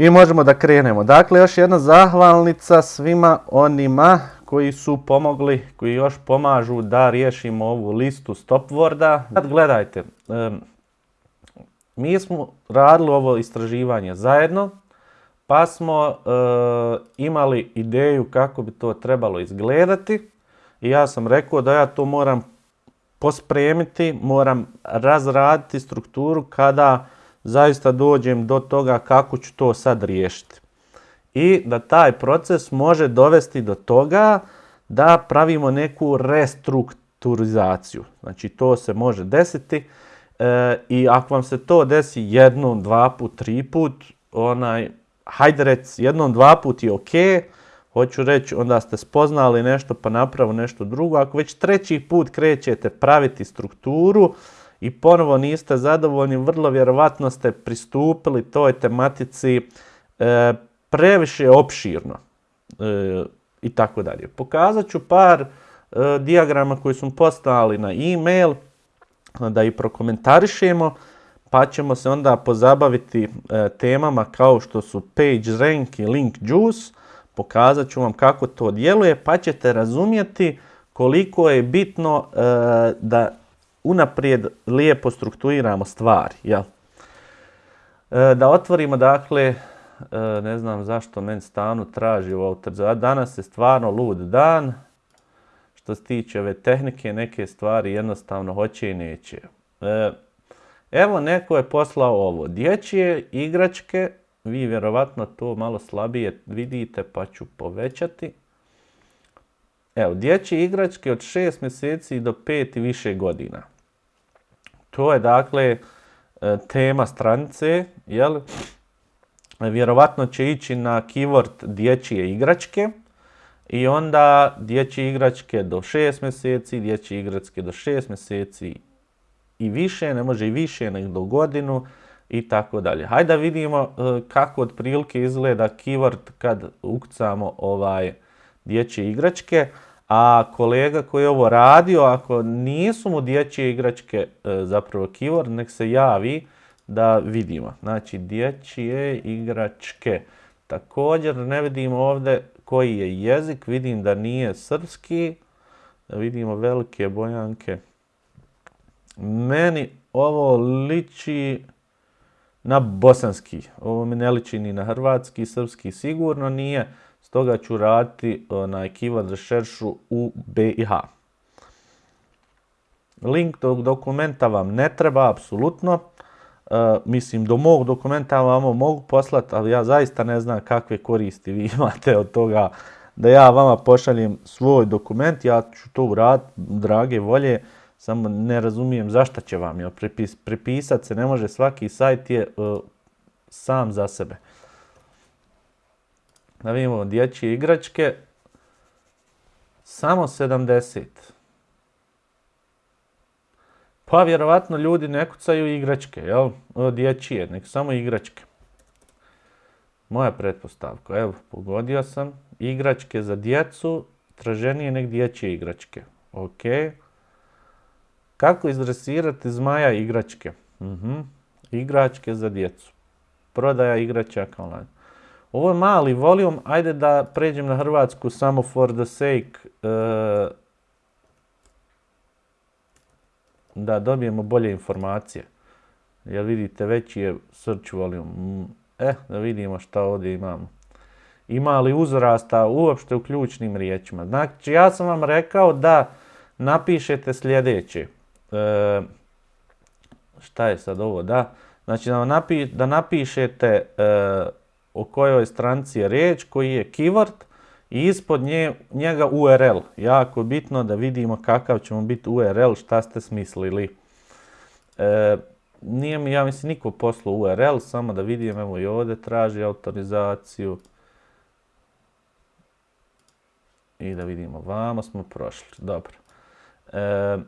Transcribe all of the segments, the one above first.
I možemo da krenemo. Dakle, još jedna zahvalnica svima onima koji su pomogli, koji još pomažu da riješimo ovu listu stopworda. Sad gledajte, mi smo radili ovo istraživanje zajedno, pa smo e, imali ideju kako bi to trebalo izgledati i ja sam rekao da ja to moram pospremiti, moram razraditi strukturu kada zaista dođem do toga kako ću to sad riješiti. I da taj proces može dovesti do toga da pravimo neku restrukturizaciju. Znači to se može desiti e, i ako vam se to desi jednom, dva put, tri put, onaj, hajde rec, jednom, dva put je ok, hoću reći onda ste spoznali nešto pa napravo nešto drugo. Ako već treći put krećete praviti strukturu, i ponovo niste zadovoljni, vrlo vjerovatno ste pristupili toj tematici e, previše opširno e, i tako dalje. Pokazat ću par e, dijagrama koji smo poslali na e-mail da ih prokomentarišemo pa ćemo se onda pozabaviti temama kao što su page rank i link juice. Pokazat ću vam kako to djeluje pa ćete razumjeti koliko je bitno da unaprijed lijepo strukturiramo stvari. Jel? E, da otvorimo, dakle, e, ne znam zašto men stanu traži u Danas je stvarno lud dan. Što se tiče ove tehnike, neke stvari jednostavno hoće i neće. E, evo, neko je poslao ovo. Dječje igračke, vi vjerovatno to malo slabije vidite, pa ću povećati. Evo, dječje igračke od 6 mjeseci do 5 i više godina. To je dakle e, tema stranice, jel? Vjerovatno će ići na keyword dječje igračke i onda dječje igračke do 6 mjeseci, dječje igračke do 6 mjeseci i više, ne može i više nego do godinu i tako dalje. Hajde da vidimo e, kako otprilike izgleda keyword kad ukucamo ovaj dječje igračke. A kolega koji je ovo radio, ako nisu mu dječje igračke e, zapravo keyword, nek se javi da vidimo. Znači dječje igračke. Također ne vidimo ovdje koji je jezik, vidim da nije srpski. Vidimo velike bojanke. Meni ovo liči na bosanski. Ovo mi ne liči ni na hrvatski, srpski sigurno nije. Stoga ću raditi onaj keyword rešeršu u BiH. Link tog dokumenta vam ne treba, apsolutno. E, mislim, do mog dokumenta vam mogu poslati, ali ja zaista ne znam kakve koristi vi imate od toga da ja vama pošaljem svoj dokument. Ja ću to uraditi, drage volje, samo ne razumijem zašto će vam. Prepisati se ne može, svaki sajt je e, sam za sebe. Da vidimo dječje igračke. Samo 70. Pa vjerovatno ljudi ne kucaju igračke, jel? Dječije, nek samo igračke. Moja pretpostavka, evo, pogodio sam. Igračke za djecu, traženije nek dječje igračke. Ok. Kako izdresirati zmaja igračke? Mhm. Igračke za djecu. Prodaja igračaka online. Ovo je mali volijum, ajde da pređem na Hrvatsku samo for the sake e, da dobijemo bolje informacije. Jer vidite, veći je search volume. Eh, da vidimo šta ovdje imamo. Ima li uzrasta uopšte u ključnim riječima? Znači, ja sam vam rekao da napišete sljedeće. E, šta je sad ovo? Da, znači da, napišete e, o kojoj stranci je riječ, koji je keyword i ispod nje, njega URL. Jako bitno da vidimo kakav ćemo biti URL, šta ste smislili. E, nije mi, ja mislim, niko poslao URL, samo da vidim, evo i ovdje traži autorizaciju. I da vidimo, vamo smo prošli, dobro. E,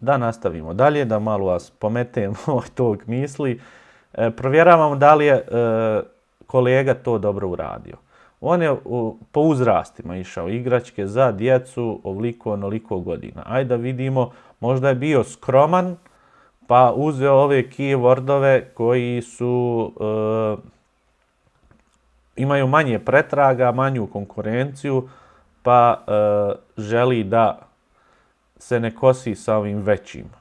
da nastavimo dalje, da malo vas pometemo od tog misli. E, provjeravamo da li je e, kolega to dobro uradio. On je po uzrastima išao igračke za djecu ovoliko onoliko godina. Ajde da vidimo, možda je bio skroman, pa uzeo ove keywordove koji su, imaju manje pretraga, manju konkurenciju, pa želi da se ne kosi sa ovim većim.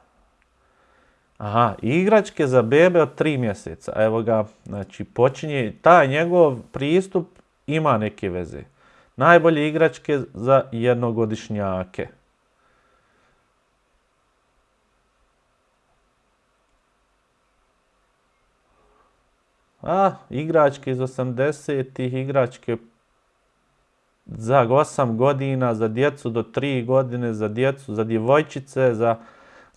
Aha, igračke za bebe od tri mjeseca. Evo ga, znači počinje, taj njegov pristup ima neke veze. Najbolje igračke za jednogodišnjake. A, igračke iz 80-ih, igračke za 8 godina, za djecu do 3 godine, za djecu, za djevojčice, za...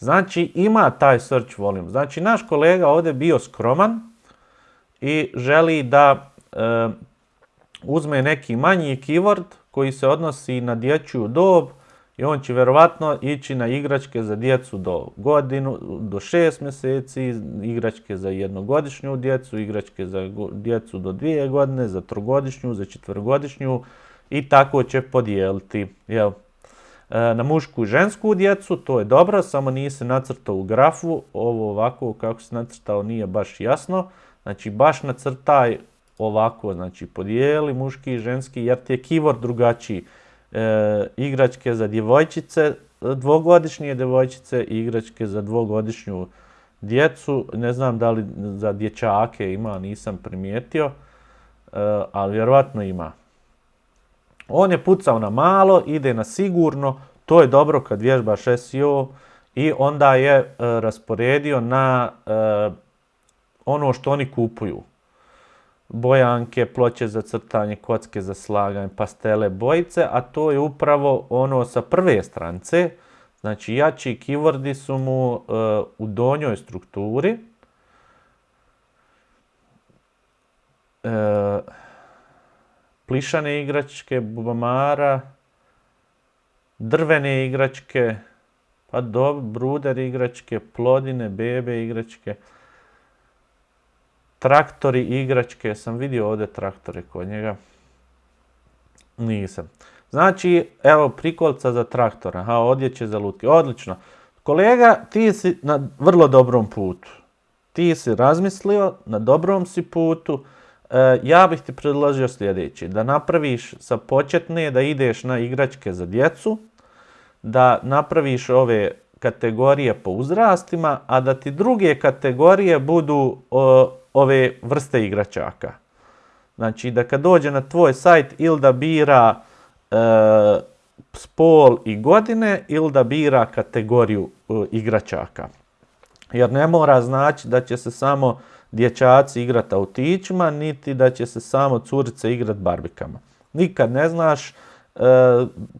Znači, ima taj search volume. Znači, naš kolega ovdje bio skroman i želi da e, uzme neki manji keyword koji se odnosi na dječju dob i on će vjerovatno ići na igračke za djecu do godinu, do šest mjeseci, igračke za jednogodišnju djecu, igračke za djecu do dvije godine, za trogodišnju, za četvrgodišnju i tako će podijeliti. Jel? E, na mušku i žensku djecu, to je dobro, samo nije se nacrtao u grafu, ovo ovako kako se nacrtao nije baš jasno. Znači baš nacrtaj ovako, znači podijeli muški i ženski jer ti je keyword drugačiji. E, igračke za djevojčice, dvogodišnje djevojčice i igračke za dvogodišnju djecu. Ne znam da li za dječake ima, nisam primijetio, e, ali vjerovatno ima. On je pucao na malo, ide na sigurno, to je dobro kad vježbaš SEO i onda je e, rasporedio na e, ono što oni kupuju. Bojanke, ploče za crtanje, kocke za slaganje, pastele, bojice, a to je upravo ono sa prve strance. Znači jači keywordi su mu e, u donjoj strukturi. Plišane igračke, bubamara, drvene igračke, pa do, bruder igračke, plodine, bebe igračke, traktori igračke, sam vidio ovdje traktore kod njega. Nisam. Znači, evo prikolca za traktora, aha, odjeće za lutke, odlično. Kolega, ti si na vrlo dobrom putu. Ti si razmislio, na dobrom si putu, ja bih ti predložio sljedeći, da napraviš sa početne da ideš na igračke za djecu, da napraviš ove kategorije po uzrastima, a da ti druge kategorije budu ove vrste igračaka. Znači da kad dođe na tvoj sajt ili da bira e, spol i godine ili da bira kategoriju e, igračaka. Jer ne mora znači da će se samo dječaci igrati autićima, niti da će se samo curice igrati barbikama. Nikad ne znaš e,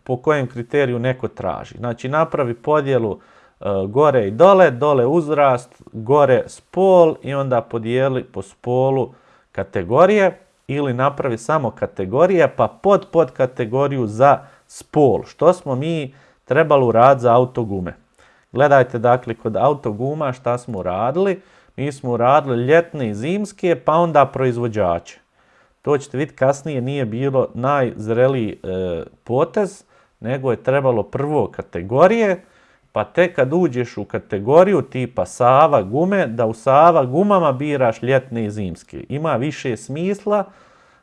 po kojem kriteriju neko traži. Znači napravi podjelu e, gore i dole, dole uzrast, gore spol i onda podijeli po spolu kategorije ili napravi samo kategorije pa pod pod kategoriju za spol. Što smo mi trebali uraditi za autogume. Gledajte dakle kod autoguma šta smo uradili. Mi smo uradili ljetne i zimske, pa onda proizvođače. To ćete vidjeti kasnije nije bilo najzreliji e, potez, nego je trebalo prvo kategorije, pa tek kad uđeš u kategoriju tipa Sava gume, da u Sava gumama biraš ljetne i zimske. Ima više smisla,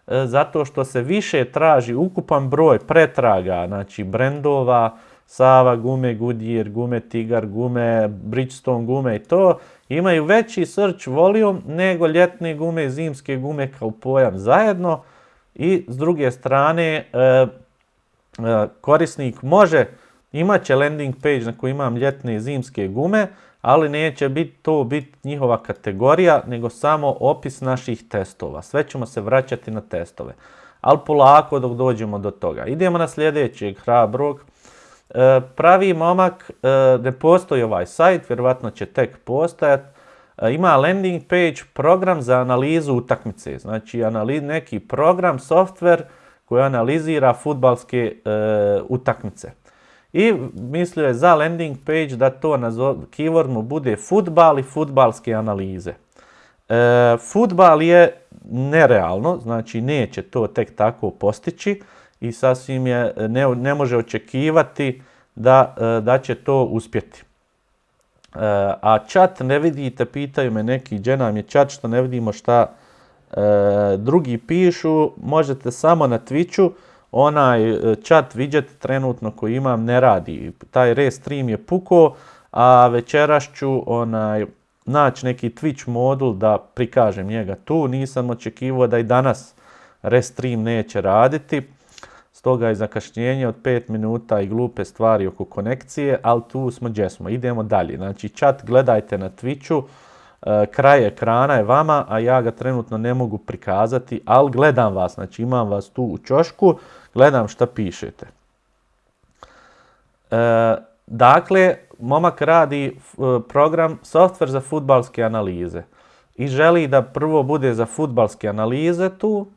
e, zato što se više traži ukupan broj pretraga, znači brendova, Sava gume, Goodyear gume, Tigar gume, Bridgestone gume i to, imaju veći search volume nego ljetne gume i zimske gume kao pojam zajedno i s druge strane e, e, korisnik može, imat će landing page na koji imam ljetne i zimske gume, ali neće biti to biti njihova kategorija, nego samo opis naših testova. Sve ćemo se vraćati na testove. Ali polako dok dođemo do toga. Idemo na sljedećeg hrabrog. E, pravi momak, e, ne postoji ovaj sajt, vjerovatno će tek postojati. E, ima landing page, program za analizu utakmice. Znači neki program, software koji analizira futbalske utakmice. I mislio je za landing page da to keyword mu bude futbal i futbalske analize. Futbal je nerealno, znači neće to tek tako postići i sasvim je, ne, ne može očekivati da, e, da će to uspjeti. a chat ne vidite, pitaju me neki, gdje nam je chat što ne vidimo šta e, drugi pišu, možete samo na Twitchu, onaj chat widget trenutno koji imam ne radi, taj restream je puko, a večeras ću onaj, naći neki Twitch modul da prikažem njega tu, nisam očekivao da i danas restream neće raditi, stoga je zakašnjenje od 5 minuta i glupe stvari oko konekcije, ali tu smo gdje smo, idemo dalje. Znači chat gledajte na Twitchu, e, kraj ekrana je vama, a ja ga trenutno ne mogu prikazati, ali gledam vas, znači imam vas tu u čošku, gledam šta pišete. E, dakle, momak radi e, program software za futbalske analize i želi da prvo bude za futbalske analize tu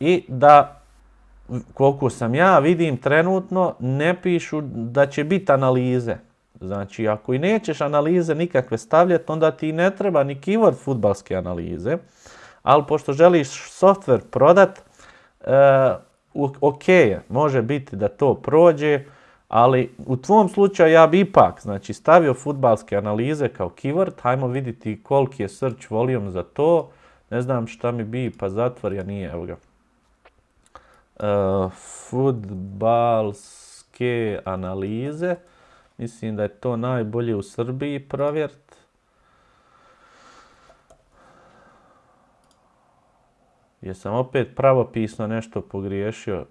i da koliko sam ja vidim trenutno, ne pišu da će biti analize. Znači, ako i nećeš analize nikakve stavljati, onda ti ne treba ni keyword futbalske analize. Ali pošto želiš software prodat, e, ok je, može biti da to prođe, ali u tvom slučaju ja bi ipak znači, stavio futbalske analize kao keyword, hajmo vidjeti koliki je search volume za to, ne znam šta mi bi, pa zatvor, ja nije, evo ga. Uh, futbalske analize. Mislim da je to najbolje u Srbiji provjert. Jesam opet pravopisno nešto pogriješio.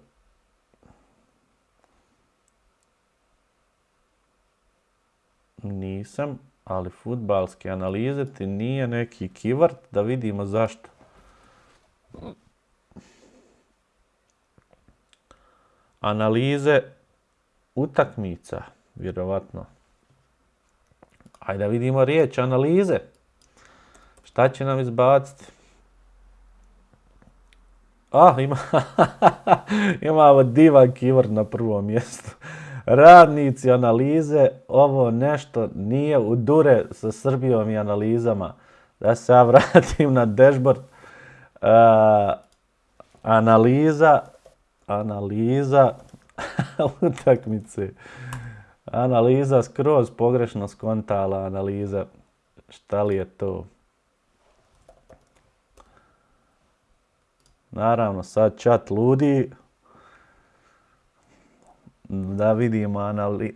Nisam, ali futbalske analize ti nije neki keyword da vidimo zašto. Analize utakmica, vjerovatno. Ajde da vidimo riječ analize. Šta će nam izbaciti? Ah, ima, imamo divan keyword na prvom mjestu. Radnici analize, ovo nešto nije u dure sa Srbijom i analizama. Da se ja vratim na dashboard. Analiza analiza utakmice. Analiza skroz pogrešno skontala analiza. Šta li je to? Naravno, sad chat ludi. Da vidimo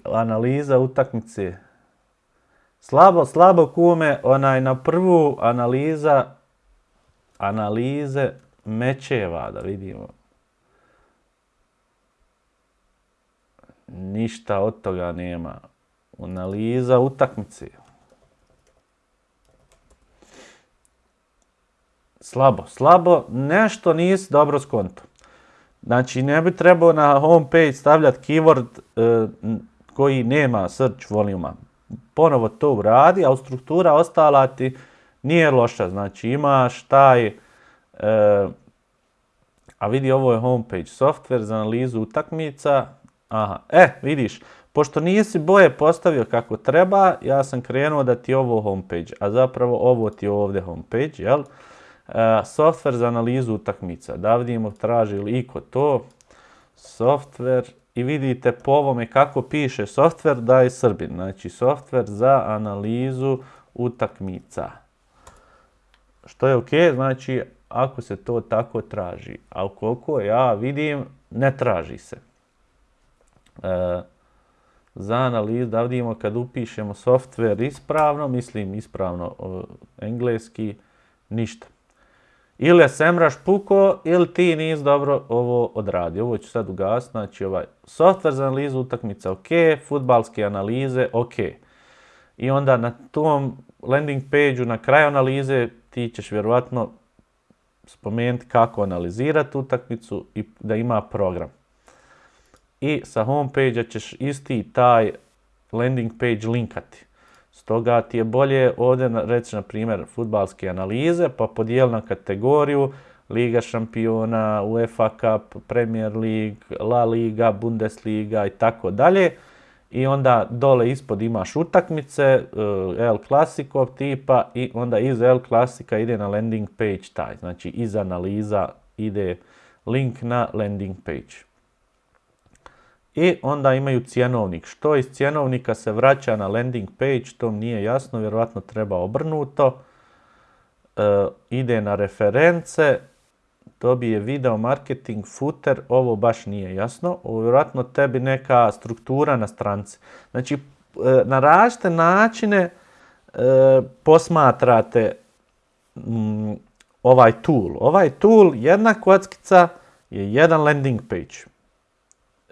analiza utakmice. Slabo, slabo kume, onaj na prvu analiza analize mečeva, da vidimo. Ništa od toga nema. Analiza utakmice. Slabo, slabo, nešto nisi dobro skonto. Znači, ne bi trebao na homepage stavljati keyword e, koji nema search voluma. Ponovo to uradi, a struktura ostala ti nije loša. Znači, imaš taj, e, a vidi ovo je homepage, software za analizu utakmica, Aha, e, vidiš, pošto nisi boje postavio kako treba, ja sam krenuo da ti ovo homepage, a zapravo ovo ti je ovdje homepage, jel? E, software za analizu utakmica, da vidimo traži li iko to, software, i vidite po ovome kako piše software da je srbin, znači software za analizu utakmica. Što je ok, znači ako se to tako traži, a ukoliko ja vidim, ne traži se. E, za analizu, da vidimo kad upišemo software ispravno, mislim ispravno engleski, ništa. Ili je semraš puko, ili ti nisi dobro ovo odradio. Ovo ću sad ugasiti, znači ovaj software za analizu utakmica ok, futbalske analize ok. I onda na tom landing page na kraju analize ti ćeš vjerovatno spomenuti kako analizirati utakmicu i da ima program i sa homepage ćeš isti taj landing page linkati. Stoga ti je bolje ovdje reći na primjer futbalske analize pa podijeli na kategoriju Liga šampiona, UEFA Cup, Premier League, La Liga, Bundesliga i tako dalje. I onda dole ispod imaš utakmice, eh, El Clasico tipa i onda iz El Clasica ide na landing page taj. Znači iz analiza ide link na landing page. I onda imaju cjenovnik. Što iz cjenovnika se vraća na landing page, to nije jasno, vjerojatno treba obrnuto. E, ide na reference, dobije video marketing footer, ovo baš nije jasno. vjerojatno tebi neka struktura na stranci. Znači, e, na različite načine e, posmatrate mm, ovaj tool. Ovaj tool, jedna kockica je jedan landing page.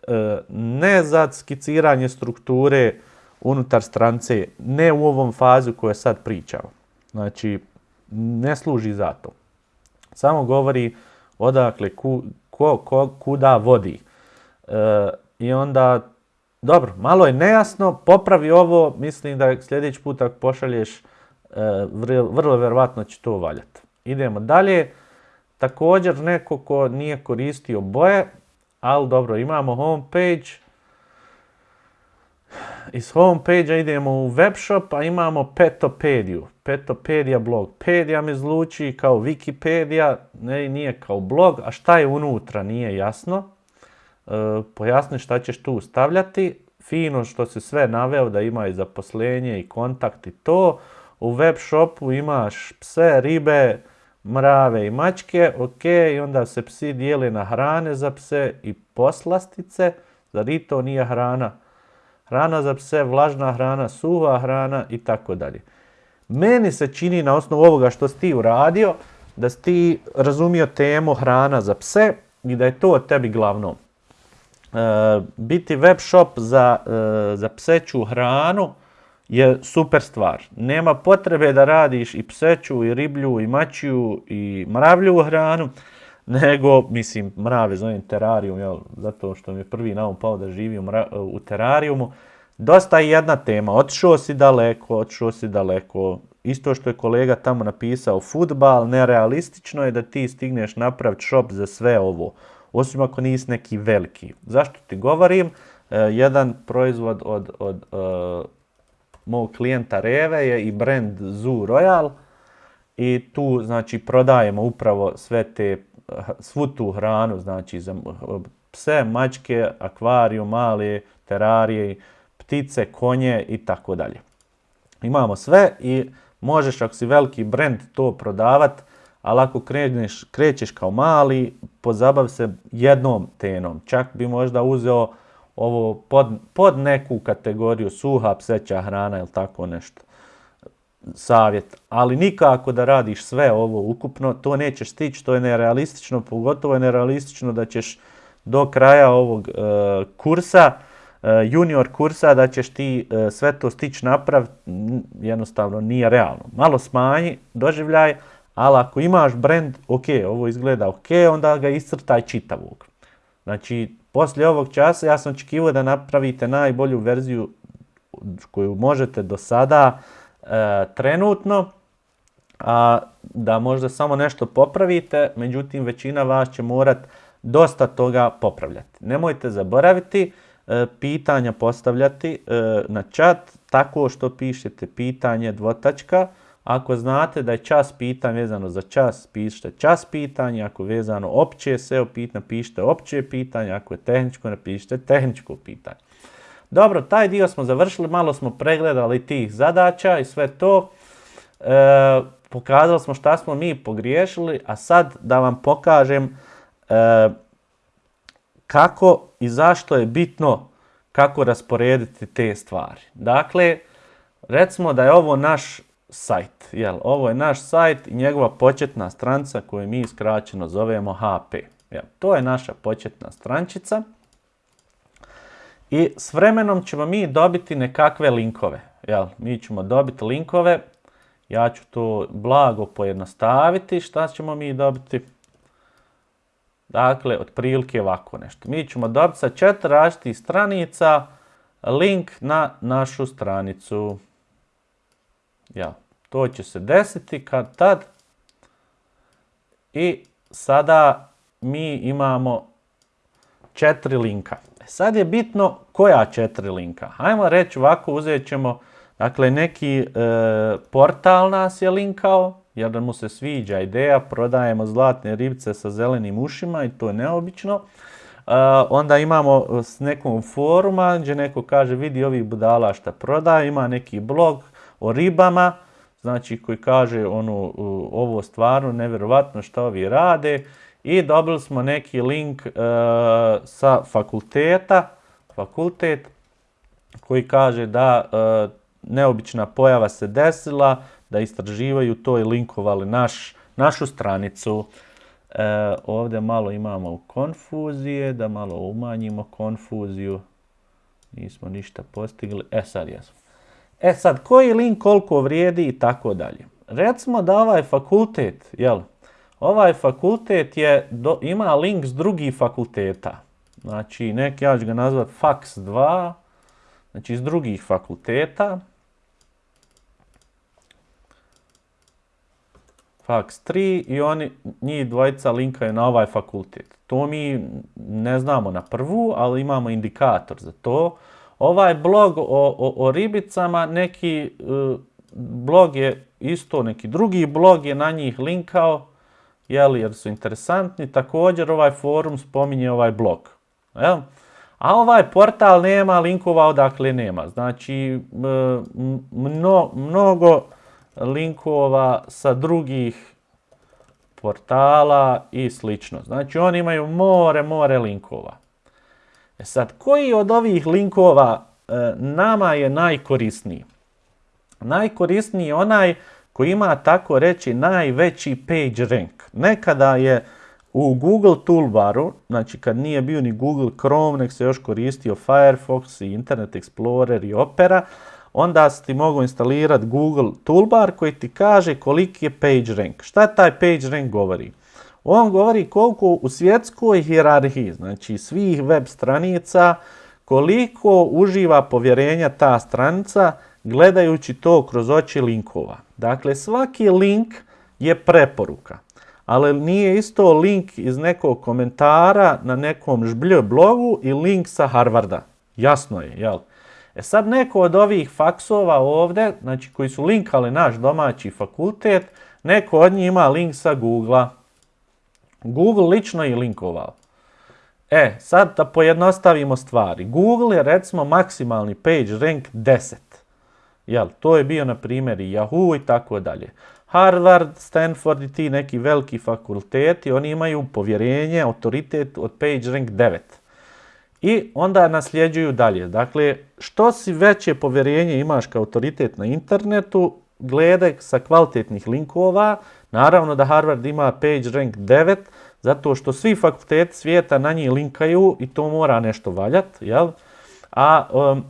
E, ne za skiciranje strukture unutar strance, ne u ovom fazu koju sad pričamo. Znači, ne služi za to. Samo govori odakle, ko, kuda vodi. E, I onda, dobro, malo je nejasno, popravi ovo, mislim da sljedeći put ako pošalješ, e, vrlo, vrlo vjerovatno će to valjati. Idemo dalje. Također neko ko nije koristio boje, ali dobro, imamo homepage. Iz homepage idemo u webshop, a imamo petopediju. Petopedija blog. Pedija mi zvuči kao Wikipedia, ne, nije kao blog, a šta je unutra nije jasno. E, pojasni šta ćeš tu stavljati. Fino što si sve naveo da ima i zaposlenje i kontakt i to. U web shopu imaš pse, ribe, mrave i mačke, ok, i onda se psi dijeli na hrane za pse i poslastice, zar i to nije hrana? Hrana za pse, vlažna hrana, suha hrana i tako dalje. Meni se čini na osnovu ovoga što si ti uradio, da si ti razumio temu hrana za pse i da je to tebi glavno. E, biti web shop za, e, za pseću hranu, je super stvar. Nema potrebe da radiš i pseću, i riblju, i mačiju, i mravlju hranu, nego, mislim, mrave zovem terarijum, jel, zato što mi je prvi naum pao da živim u terarijumu. Dosta je jedna tema, otišao si daleko, otišao si daleko. Isto što je kolega tamo napisao, futbal, nerealistično je da ti stigneš napraviti shop za sve ovo. Osim ako nisi neki veliki. Zašto ti govorim? E, jedan proizvod od, od e, mog klijenta Reve je i brand Zoo Royal i tu znači prodajemo upravo sve te, svu tu hranu, znači za pse, mačke, akvarijum, male, terarije, ptice, konje i tako dalje. Imamo sve i možeš ako si veliki brand to prodavat, ali ako krećeš kao mali, pozabav se jednom tenom. Čak bi možda uzeo ovo pod, pod neku kategoriju suha pseća hrana ili tako nešto. Savjet. Ali nikako da radiš sve ovo ukupno, to nećeš stići, to je nerealistično, pogotovo je nerealistično da ćeš do kraja ovog e, kursa, e, junior kursa, da ćeš ti e, sve to stići napraviti, jednostavno nije realno. Malo smanji doživljaj, ali ako imaš brand, ok, ovo izgleda ok, onda ga iscrtaj čitavog. Znači, poslije ovog časa ja sam očekivao da napravite najbolju verziju koju možete do sada e, trenutno, a da možda samo nešto popravite, međutim većina vas će morat dosta toga popravljati. Nemojte zaboraviti e, pitanja postavljati e, na chat tako što pišete pitanje dvotačka, ako znate da je čas pitan vezano za čas, pišite čas pitanje. Ako vezano opće SEO pitanje, pišite opće pitanje. Ako je tehničko, napišite tehničko pitanje. Dobro, taj dio smo završili, malo smo pregledali tih zadaća i sve to. E, pokazali smo šta smo mi pogriješili, a sad da vam pokažem e, kako i zašto je bitno kako rasporediti te stvari. Dakle, recimo da je ovo naš sajt. Jel, ovo je naš sajt i njegova početna stranca koju mi skraćeno zovemo HP. Jel, to je naša početna strančica. I s vremenom ćemo mi dobiti nekakve linkove. Jel, mi ćemo dobiti linkove. Ja ću to blago pojednostaviti. Šta ćemo mi dobiti? Dakle, otprilike ovako nešto. Mi ćemo dobiti sa četiri različitih stranica link na našu stranicu. Ja, to će se desiti kad tad. I sada mi imamo četiri linka. E, sad je bitno koja četiri linka. Hajmo reći ovako, uzet ćemo, dakle neki e, portal nas je linkao, jer mu se sviđa ideja, prodajemo zlatne ribice sa zelenim ušima i to je neobično. onda imamo s nekom foruma gdje neko kaže vidi ovih budala šta prodaje, ima neki blog o ribama, znači koji kaže ono, ovo stvarno nevjerovatno što ovi rade i dobili smo neki link uh, sa fakulteta, fakultet koji kaže da uh, neobična pojava se desila, da istraživaju to i linkovali naš, našu stranicu. E, ovdje malo imamo konfuzije, da malo umanjimo konfuziju. Nismo ništa postigli. E sad jesmo. E sad, koji link koliko vrijedi i tako dalje. Recimo da ovaj fakultet, jel, ovaj fakultet je, do, ima link s drugih fakulteta. Znači, neki, ja ću ga nazvat Fax 2, znači iz drugih fakulteta. Fax 3 i oni, njih dvojica linkaju na ovaj fakultet. To mi ne znamo na prvu, ali imamo indikator za to. Ovaj blog o, o, ribicama, neki uh, blog je isto, neki drugi blog je na njih linkao, jeli, jer su interesantni. Također ovaj forum spominje ovaj blog. Jel? A ovaj portal nema linkova odakle nema. Znači, mno, mnogo linkova sa drugih portala i slično. Znači oni imaju more, more linkova. E sad, koji od ovih linkova e, nama je najkorisniji? Najkorisniji je onaj koji ima tako reći najveći page rank. Nekada je u Google toolbaru, znači kad nije bio ni Google Chrome, nek se još koristio Firefox i Internet Explorer i Opera, onda si ti mogu instalirati Google Toolbar koji ti kaže koliki je page rank. Šta taj page rank govori? On govori koliko u svjetskoj hierarhiji, znači svih web stranica, koliko uživa povjerenja ta stranica gledajući to kroz oči linkova. Dakle, svaki link je preporuka, ali nije isto link iz nekog komentara na nekom žblj blogu i link sa Harvarda. Jasno je, jel? E sad neko od ovih faksova ovdje, znači koji su linkali naš domaći fakultet, neko od njih ima link sa Google-a. Google lično je linkovao. E, sad da pojednostavimo stvari. Google je recimo maksimalni page rank 10. Jel, to je bio na primjer i Yahoo i tako dalje. Harvard, Stanford i ti neki veliki fakulteti, oni imaju povjerenje, autoritet od page rank 9. I onda nasljeđuju dalje. Dakle, što si veće povjerenje imaš kao autoritet na internetu, gledaj sa kvalitetnih linkova. Naravno da Harvard ima page rank 9, zato što svi fakulteti svijeta na njih linkaju i to mora nešto valjati, jel? A um,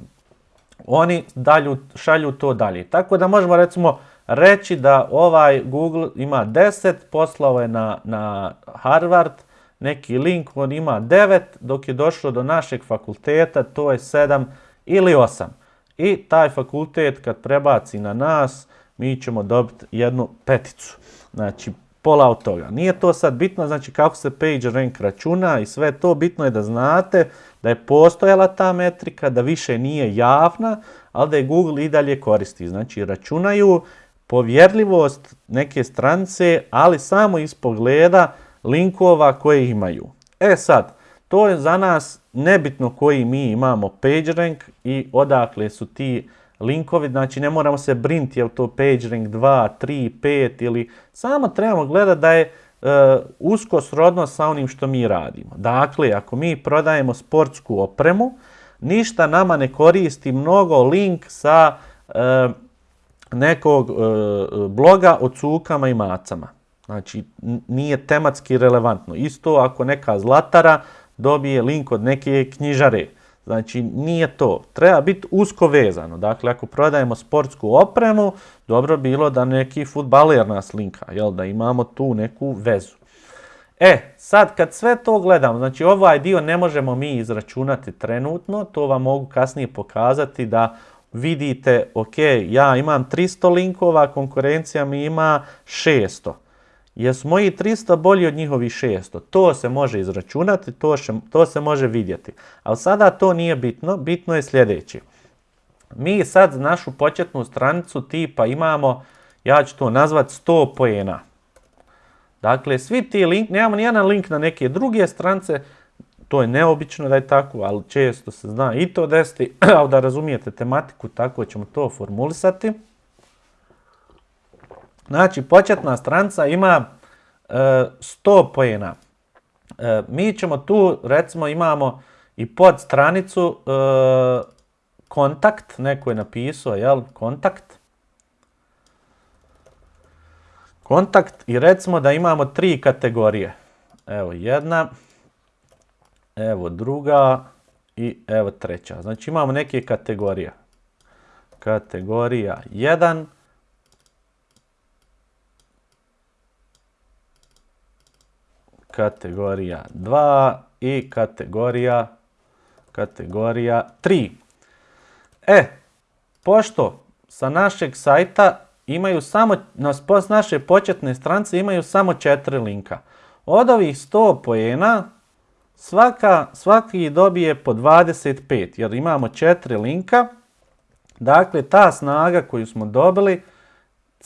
oni dalju, šalju to dalje. Tako da možemo recimo reći da ovaj Google ima 10, poslao je na, na Harvard, neki link, on ima 9, dok je došlo do našeg fakulteta, to je 7 ili 8. I taj fakultet kad prebaci na nas, mi ćemo dobiti jednu peticu. Znači, pola od toga. Nije to sad bitno, znači kako se page rank računa i sve to, bitno je da znate da je postojala ta metrika, da više nije javna, ali da je Google i dalje koristi. Znači, računaju povjerljivost neke strance, ali samo iz pogleda linkova koje imaju. E sad, to je za nas nebitno koji mi imamo PageRank i odakle su ti linkovi, znači ne moramo se brinti je to PageRank 2, 3, 5 ili samo trebamo gledati da je e, usko srodno sa onim što mi radimo. Dakle, ako mi prodajemo sportsku opremu, ništa nama ne koristi mnogo link sa e, nekog e, bloga o cukama i macama. Znači, nije tematski relevantno. Isto ako neka zlatara dobije link od neke knjižare. Znači, nije to. Treba biti usko vezano. Dakle, ako prodajemo sportsku opremu, dobro bilo da neki futbaler nas linka, jel? da imamo tu neku vezu. E, sad kad sve to gledamo, znači ovaj dio ne možemo mi izračunati trenutno, to vam mogu kasnije pokazati da vidite, ok, ja imam 300 linkova, konkurencija mi ima 600 jesu moji 300 bolji od njihovih 600. To se može izračunati, to, še, to se može vidjeti. Ali sada to nije bitno, bitno je sljedeće. Mi sad našu početnu stranicu tipa imamo, ja ću to nazvati 100 pojena. Dakle, svi ti link, nemamo nijedan link na neke druge strance, to je neobično da je tako, ali često se zna i to desiti, ali da razumijete tematiku, tako ćemo to formulisati. Znači, početna stranca ima e, 100 pojena. E, mi ćemo tu, recimo, imamo i pod stranicu e, kontakt, neko je napisao, jel, kontakt. Kontakt i recimo da imamo tri kategorije. Evo jedna, evo druga i evo treća. Znači imamo neke kategorije. Kategorija 1, kategorija 2 i kategorija kategorija 3. E, pošto sa našeg sajta imaju samo, na naše početne strance imaju samo četiri linka. Od ovih 100 pojena svaka, svaki dobije po 25 jer imamo četiri linka. Dakle, ta snaga koju smo dobili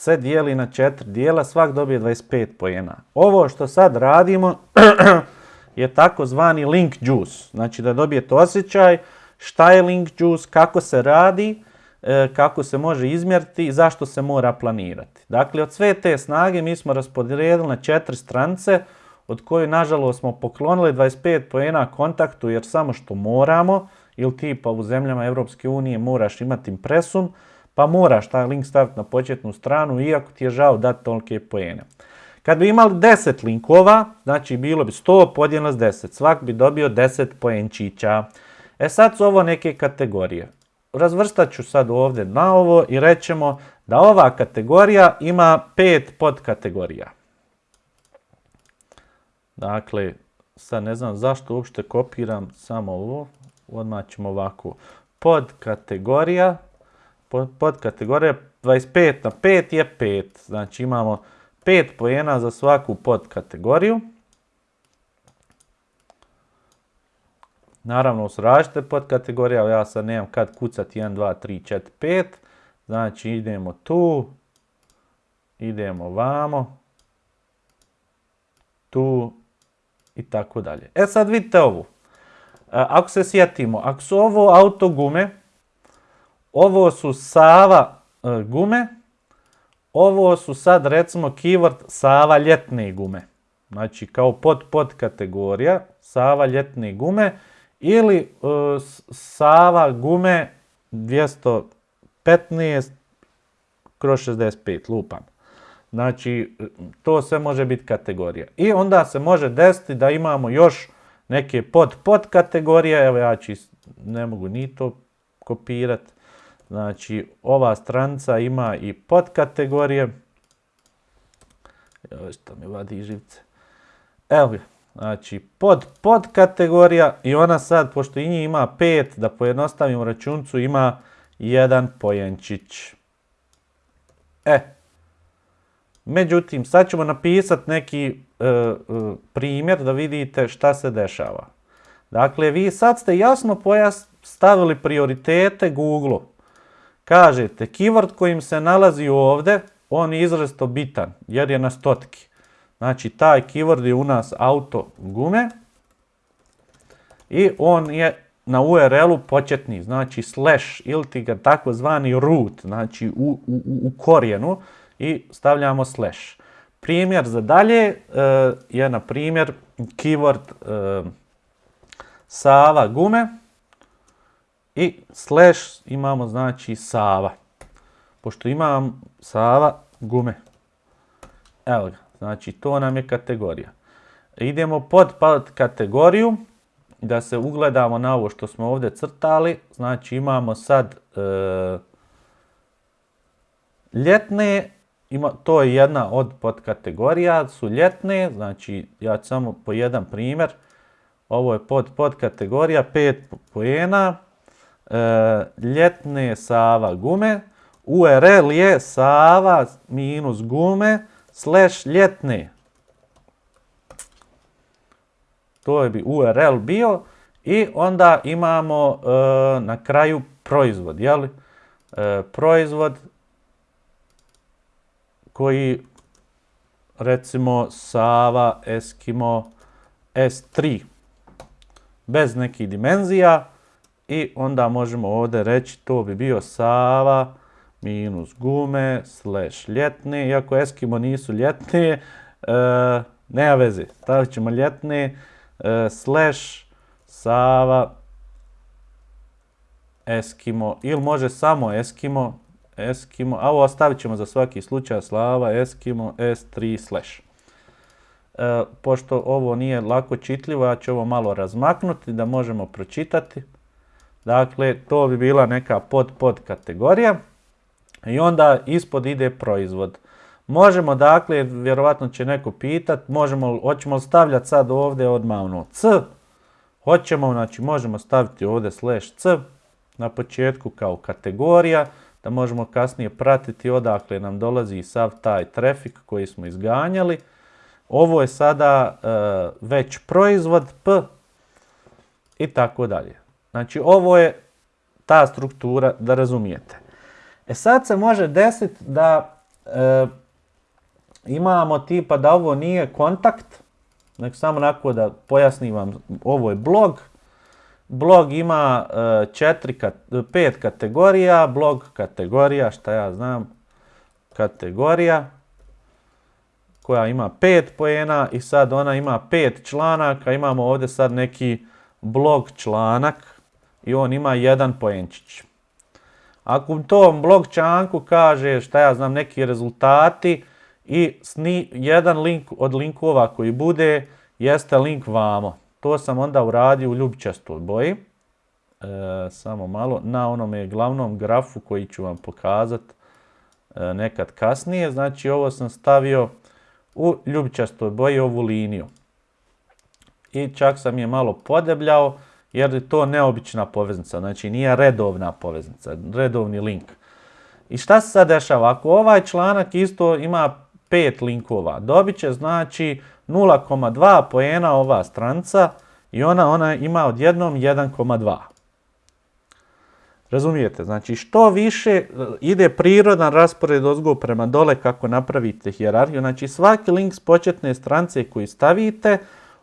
se dijeli na četiri dijela, svak dobije 25 pojena. Ovo što sad radimo je takozvani link juice. Znači da dobijete osjećaj šta je link juice, kako se radi, e, kako se može izmjeriti i zašto se mora planirati. Dakle, od sve te snage mi smo raspodijelili na četiri strance, od koje nažalost smo poklonili 25 pojena kontaktu jer samo što moramo, ili tipa u zemljama Europske unije moraš imati impresum, pa moraš taj link staviti na početnu stranu, iako ti je žao dati tolike pojene. Kad bi imali 10 linkova, znači bilo bi 100 podijeljeno s 10, svak bi dobio 10 poenčića. E sad su ovo neke kategorije. Razvrstat ću sad ovdje na ovo i rećemo da ova kategorija ima 5 podkategorija. Dakle, sad ne znam zašto uopšte kopiram samo ovo, odmah ćemo ovako. Podkategorija, podkategorija 25 na 5 je 5, znači imamo 5 pojena za svaku podkategoriju. Naravno su različite podkategorije, ali ja sad nemam kad kucati 1, 2, 3, 4, 5. Znači idemo tu, idemo vamo, tu i tako dalje. E sad vidite ovu. Ako se sjetimo, ako su ovo auto gume, ovo su Sava e, gume, ovo su sad recimo keyword Sava ljetne gume. Znači kao pod pod kategorija Sava ljetne gume ili uh, Sava gume 215 kroz 65 lupam. Znači to sve može biti kategorija. I onda se može desiti da imamo još neke pod pod kategorije. Evo ja ću, ne mogu ni to kopirati. Znači, ova stranica ima i podkategorije. Evo što mi vadi živce. Evo. Znači, pod podkategorija i ona sad, pošto i njih ima pet, da pojednostavim računcu, ima jedan pojenčić. E, međutim, sad ćemo napisati neki e, e, primjer da vidite šta se dešava. Dakle, vi sad ste jasno stavili prioritete Google-u. Kažete, keyword kojim se nalazi ovdje, on je izrazito bitan jer je na stotki. Znači, taj keyword je u nas auto gume i on je na URL-u početni, znači slash ili ti ga takozvani root, znači u, u, u korijenu i stavljamo slash. Primjer za dalje uh, je na primjer keyword uh, Sava gume i slash imamo znači Sava. Pošto imam Sava gume. Evo ga, znači to nam je kategorija. Idemo pod, pod kategoriju da se ugledamo na ovo što smo ovdje crtali. Znači imamo sad e, ljetne, ima, to je jedna od podkategorija, su ljetne, znači ja ću samo po jedan primjer. Ovo je pod podkategorija, pet pojena, ljetne Sava gume, URL je Sava minus gume slash ljetne. To je bi URL bio i onda imamo e, na kraju proizvod, jel? E, proizvod koji recimo Sava Eskimo S3. bez nekih dimenzija i onda možemo ovdje reći to bi bio Sava minus gume slash ljetne, iako Eskimo nisu ljetne, e, nema veze, stavit ćemo ljetne e, slash Sava Eskimo ili može samo Eskimo, Eskimo, a ovo ostavit ćemo za svaki slučaj Slava Eskimo S3 slash. E, pošto ovo nije lako čitljivo, ja ću ovo malo razmaknuti da možemo pročitati. Dakle, to bi bila neka pod pod kategorija. I onda ispod ide proizvod. Možemo, dakle, vjerovatno će neko pitat, možemo, hoćemo stavljati sad ovdje odmah ono C, hoćemo, znači možemo staviti ovdje slash C na početku kao kategorija, da možemo kasnije pratiti odakle nam dolazi sav taj trafik koji smo izganjali. Ovo je sada e, već proizvod P i tako dalje. Znači ovo je ta struktura da razumijete. E sad se može desiti da e, imamo tipa da ovo nije kontakt, nek samo onako da pojasnim vam, ovo je blog, blog ima e, četiri, pet kategorija, blog kategorija, šta ja znam, kategorija, koja ima pet pojena i sad ona ima pet članaka, imamo ovdje sad neki blog članak i on ima jedan pojenčić. Ako u tom blog članku kaže šta ja znam neki rezultati i sni, jedan link od linkova koji bude jeste link vamo. To sam onda uradio u ljubičastoj boji. E, samo malo na onome glavnom grafu koji ću vam pokazati e, nekad kasnije. Znači ovo sam stavio u ljubičastoj boji ovu liniju. I čak sam je malo podebljao jer je to neobična poveznica, znači nije redovna poveznica, redovni link. I šta se sad dešava? Ako ovaj članak isto ima pet linkova, dobit će znači 0,2 poena ova stranca i ona, ona ima odjednom 1,2. Razumijete? Znači što više e, ide prirodan raspored ozgo prema dole kako napravite hjerarhiju. Znači svaki link s početne strance koji stavite,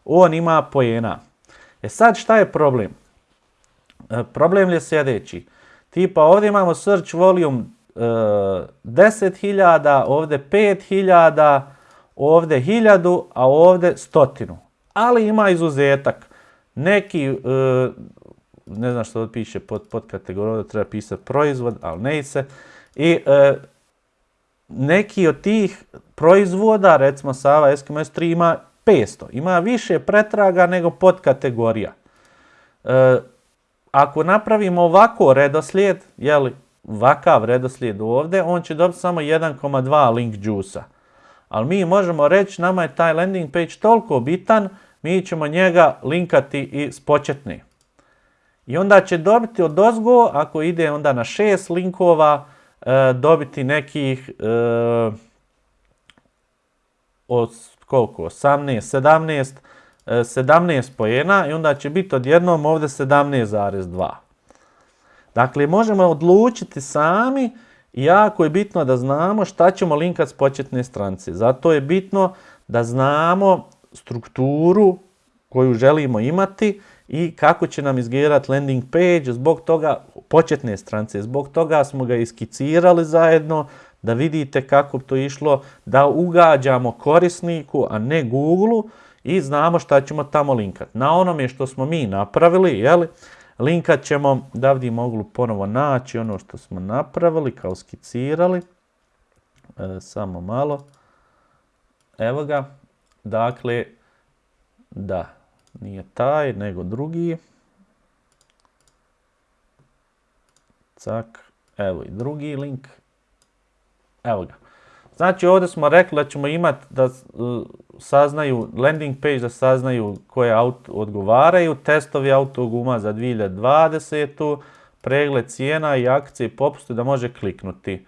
on ima pojena. E sad šta je problem? E, problem je sljedeći. Tipa ovdje imamo search volume e, 10.000, ovdje 5.000, ovdje 1000, a ovdje stotinu. Ali ima izuzetak. Neki, e, ne znam što piše pod, pod kategorijom, treba pisati proizvod, ali ne se. I e, neki od tih proizvoda, recimo Sava SKMS 3 ima 500. Ima više pretraga nego podkategorija. E, ako napravimo ovako redoslijed, jeli, ovakav redoslijed ovdje, on će dobiti samo 1,2 link juice Ali mi možemo reći, nama je taj landing page toliko bitan, mi ćemo njega linkati i s početni. I onda će dobiti od ozgo, ako ide onda na 6 linkova, e, dobiti nekih e, od koliko, 18, 17, 17 pojena i onda će biti odjednom ovdje 17,2. Dakle, možemo odlučiti sami jako je bitno da znamo šta ćemo linkati s početne stranice. Zato je bitno da znamo strukturu koju želimo imati i kako će nam izgledati landing page, zbog toga početne stranice, zbog toga smo ga iskicirali zajedno, da vidite kako to išlo, da ugađamo korisniku, a ne Google-u i znamo šta ćemo tamo linkati. Na onome što smo mi napravili, jeli, linkat ćemo, da bi mogli ponovo naći ono što smo napravili, kao skicirali. E, samo malo. Evo ga. Dakle, da, nije taj, nego drugi. Cak, evo i drugi link. Evo ga. Znači ovdje smo rekli da ćemo imati da saznaju landing page, da saznaju koje auto odgovaraju, testovi autoguma za 2020. pregled cijena i akcije i popuste da može kliknuti.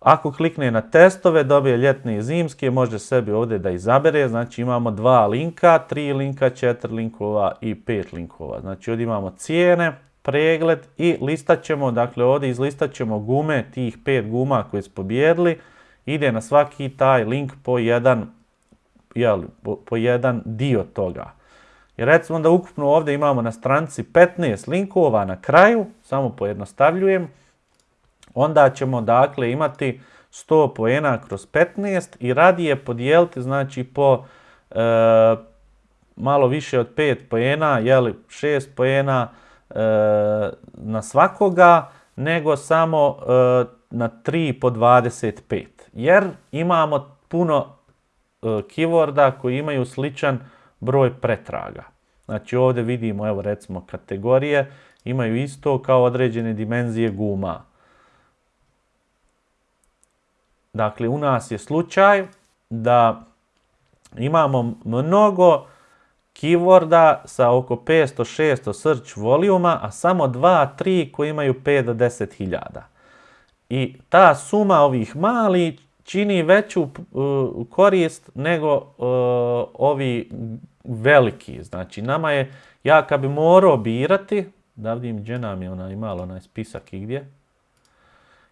Ako klikne na testove, dobije ljetne i zimske, može sebi ovdje da izabere. Znači imamo dva linka, tri linka, četiri linkova i pet linkova. Znači ovdje imamo cijene, pregled i listat ćemo, dakle ovdje izlistat ćemo gume, tih pet guma koje smo pobjedili ide na svaki taj link po jedan, jel, po, jedan dio toga. I recimo da ukupno ovdje imamo na stranici 15 linkova na kraju, samo pojednostavljujem, onda ćemo dakle imati 100 poena kroz 15 i radije podijeliti znači po e, malo više od 5 poena, jeli 6 poena na svakoga, nego samo e, na 3 po 25. Jer imamo puno e, keyworda koji imaju sličan broj pretraga. Znači ovdje vidimo, evo recimo kategorije, imaju isto kao određene dimenzije guma. Dakle, u nas je slučaj da imamo mnogo keyworda sa oko 500-600 search volijuma, a samo 2-3 koji imaju 5 do 10 hiljada. I ta suma ovih mali čini veću uh, korist nego uh, ovi veliki. Znači, nama je, ja kad bi morao birati, da vidim gdje nam je ona imala onaj spisak i gdje,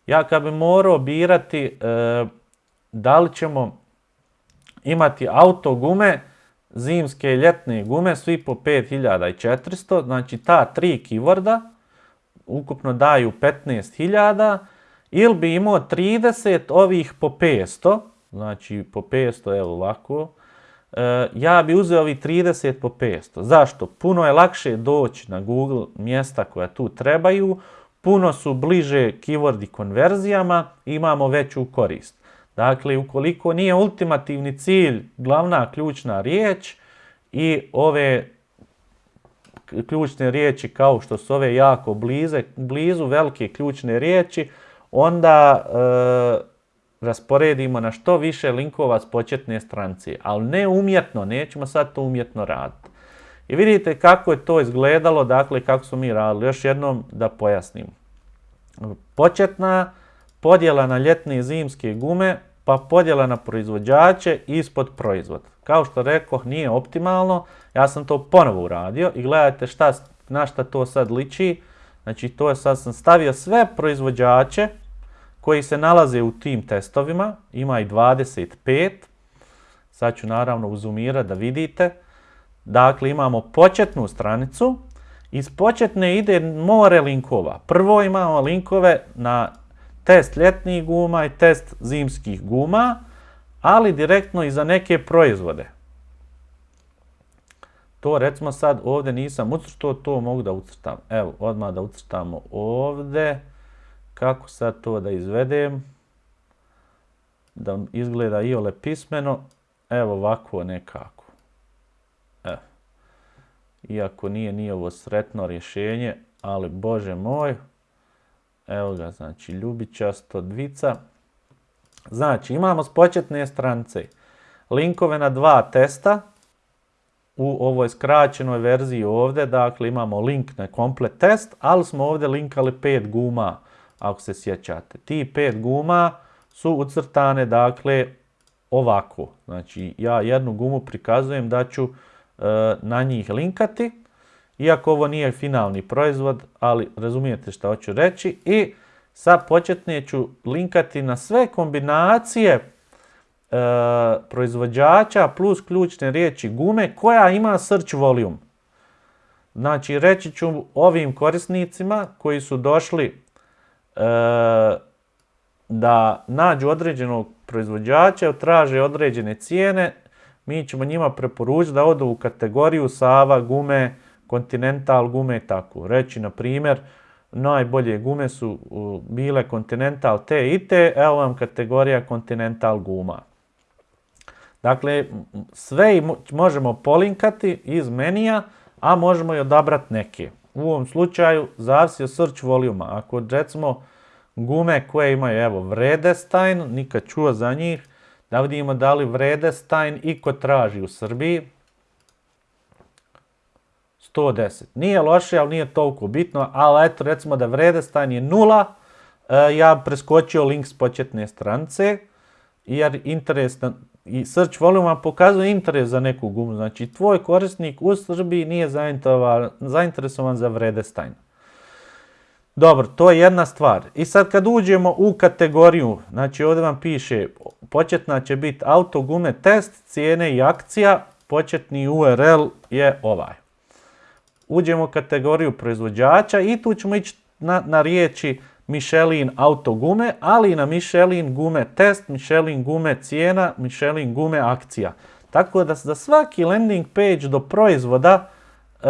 ja kad bi morao birati uh, da li ćemo imati auto gume, zimske i ljetne gume, svi po 5400, znači ta tri keyworda ukupno daju 15.000, ili bi imao 30 ovih po 500, znači po 500, evo ovako, e, ja bi uzeo ovih 30 po 500. Zašto? Puno je lakše doći na Google mjesta koja tu trebaju, puno su bliže keywordi konverzijama, imamo veću korist. Dakle, ukoliko nije ultimativni cilj glavna ključna riječ i ove ključne riječi kao što su ove jako blize, blizu velike ključne riječi, onda e, rasporedimo na što više linkova s početne stranice, ali ne umjetno, nećemo sad to umjetno raditi. I vidite kako je to izgledalo, dakle kako smo mi radili. Još jednom da pojasnim. Početna podjela na ljetne i zimske gume, pa podjela na proizvođače ispod proizvod. Kao što rekao, nije optimalno, ja sam to ponovo uradio i gledajte šta, na šta to sad liči. Znači to je sad sam stavio sve proizvođače koji se nalaze u tim testovima, ima i 25. Sad ću naravno uzumirati da vidite. Dakle, imamo početnu stranicu. Iz početne ide more linkova. Prvo imamo linkove na test ljetnih guma i test zimskih guma, ali direktno i za neke proizvode. To recimo sad ovdje nisam ucrtao, to mogu da ucrtam. Evo, odmah da ucrtamo ovdje. Kako sad to da izvedem? Da izgleda i ole pismeno. Evo ovako nekako. Evo. Iako nije ni ovo sretno rješenje, ali bože moj. Evo ga, znači ljubičasto dvica. Znači imamo s početne strance linkove na dva testa. U ovoj skraćenoj verziji ovdje, dakle imamo link na komplet test, ali smo ovdje linkali pet guma ako se sjećate. Ti pet guma su ucrtane, dakle, ovako. Znači, ja jednu gumu prikazujem da ću e, na njih linkati, iako ovo nije finalni proizvod, ali razumijete što hoću reći. I sad početne ću linkati na sve kombinacije e, proizvođača plus ključne riječi gume koja ima search volume. Znači, reći ću ovim korisnicima koji su došli E, da nađu određenog proizvođača, traže određene cijene, mi ćemo njima preporučiti da odu u kategoriju Sava, gume, Continental gume i tako. Reći, na primjer, najbolje gume su bile Continental te i te, evo vam kategorija Continental guma. Dakle, sve možemo polinkati iz menija, a možemo i odabrati neke. U ovom slučaju zavisi od search voluma. Ako recimo gume koje imaju, evo, Vredestein, nikad čuo za njih, da vidimo da li Vredestein iko traži u Srbiji. 110. Nije loše, ali nije toliko bitno, ali eto recimo da Vredestein je nula, e, ja preskočio link s početne strance, jer interes i search volume pokazuje interes za neku gumu. Znači, tvoj korisnik u Srbiji nije zainteresovan za Vredestein. Dobro, to je jedna stvar. I sad kad uđemo u kategoriju, znači ovdje vam piše početna će biti auto gume test, cijene i akcija početni URL je ovaj. Uđemo u kategoriju proizvođača i tu ćemo ići na, na riječi Michelin auto gume, ali i na Michelin gume test, Michelin gume cijena, Michelin gume akcija. Tako da za svaki landing page do proizvoda e,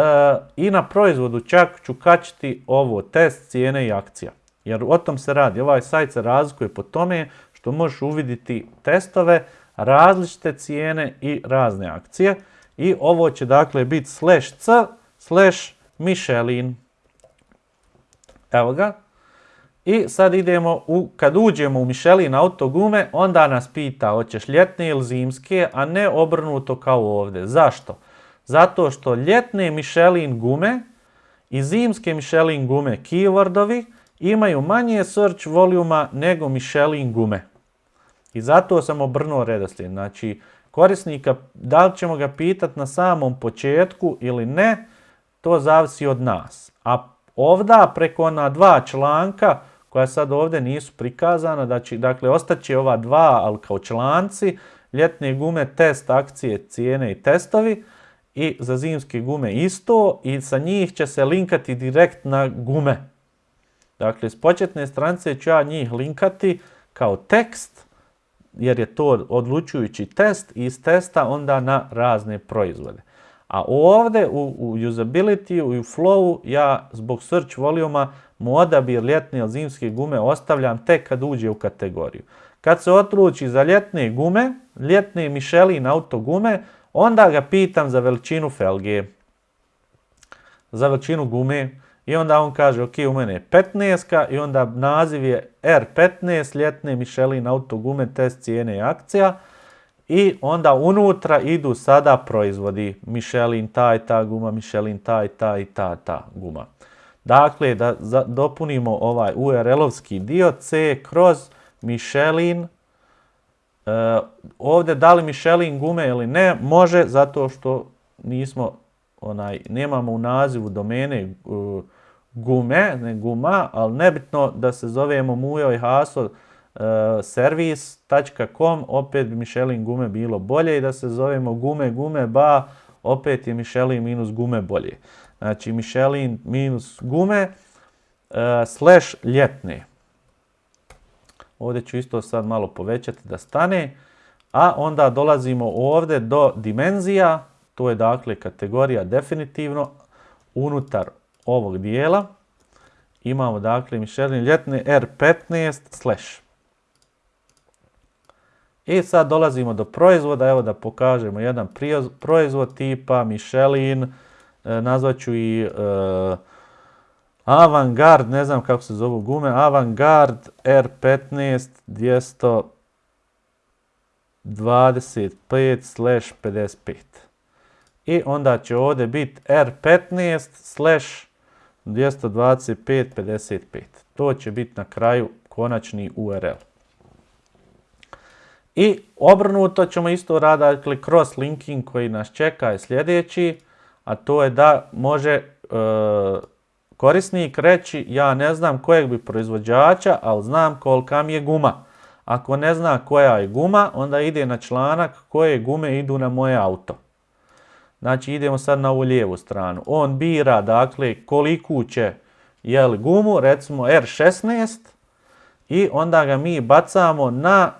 i na proizvodu čak ću kačiti ovo test, cijene i akcija. Jer o tom se radi. Ovaj sajt se razlikuje po tome što možeš uvidjeti testove, različite cijene i razne akcije. I ovo će dakle biti slash c slash Michelin. Evo ga. I sad idemo, u, kad uđemo u Michelin auto gume, onda nas pita hoćeš ljetne ili zimske, a ne obrnuto kao ovdje. Zašto? Zato što ljetne Michelin gume i zimske Michelin gume keywordovi imaju manje search voluma nego Michelin gume. I zato sam obrnuo redoslijed. Znači, korisnika, da li ćemo ga pitati na samom početku ili ne, to zavisi od nas. A ovda preko ona dva članka koja sad ovdje nisu prikazana, znači, dakle ostaće ova dva, ali kao članci, ljetne gume, test, akcije, cijene i testovi i za zimske gume isto i sa njih će se linkati direkt na gume. Dakle, s početne stranice ću ja njih linkati kao tekst, jer je to odlučujući test i iz testa onda na razne proizvode. A ovdje u, u usability u flowu ja zbog search voluma mu odabir ljetne ili zimske gume ostavljam tek kad uđe u kategoriju. Kad se odluči za ljetne gume, ljetne Michelin auto gume, onda ga pitam za veličinu felge, za veličinu gume i onda on kaže ok, u mene je 15 i onda naziv je R15, ljetne Michelin auto gume, test cijene i akcija. I onda unutra idu sada proizvodi Michelin ta i ta guma, Michelin ta i ta i ta ta guma. Dakle, da dopunimo ovaj URL-ovski dio C kroz Michelin. E, ovdje da li Michelin gume ili ne, može zato što nismo, onaj, nemamo u nazivu domene uh, gume, ne guma, ali nebitno da se zovemo Mujo i Haso servis.com, opet bi Michelin gume bilo bolje i da se zovemo gume, gume, ba, opet je Michelin minus gume bolje. Znači Michelin minus gume uh, slash ljetne. Ovdje ću isto sad malo povećati da stane. A onda dolazimo ovdje do dimenzija. To je dakle kategorija definitivno. Unutar ovog dijela imamo dakle Michelin ljetne R15 slash. I sad dolazimo do proizvoda. Evo da pokažemo jedan proizvod tipa Michelin E, nazvat ću i uh, Avantgard, ne znam kako se zovu gume, Avantgard R15 225 slash 55. I onda će ovdje biti R15 slash 225 55. To će biti na kraju konačni URL. I obrnuto ćemo isto raditi, dakle, cross linking koji nas čeka je sljedeći a to je da može e, korisnik reći ja ne znam kojeg bi proizvođača, ali znam kolika mi je guma. Ako ne zna koja je guma, onda ide na članak koje gume idu na moje auto. Znači idemo sad na ovu lijevu stranu. On bira dakle koliku će jel, gumu, recimo R16 i onda ga mi bacamo na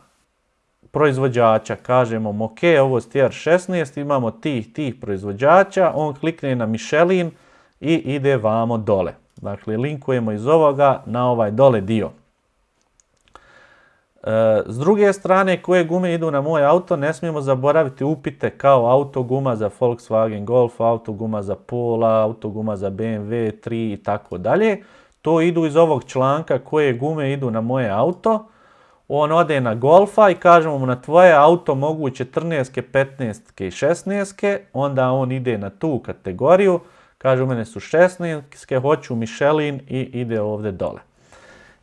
proizvođača, kažemo ok, ovo je stjer 16, imamo tih, tih proizvođača, on klikne na Michelin i ide vamo dole. Dakle, linkujemo iz ovoga na ovaj dole dio. E, s druge strane, koje gume idu na moj auto, ne smijemo zaboraviti upite kao autoguma za Volkswagen Golf, autoguma za Pola, autoguma za BMW 3 i tako dalje. To idu iz ovog članka koje gume idu na moje auto on ode na golfa i kažemo mu na tvoje auto mogu 14, 15 i 16, onda on ide na tu kategoriju, kaže u mene su 16, hoću Michelin i ide ovdje dole.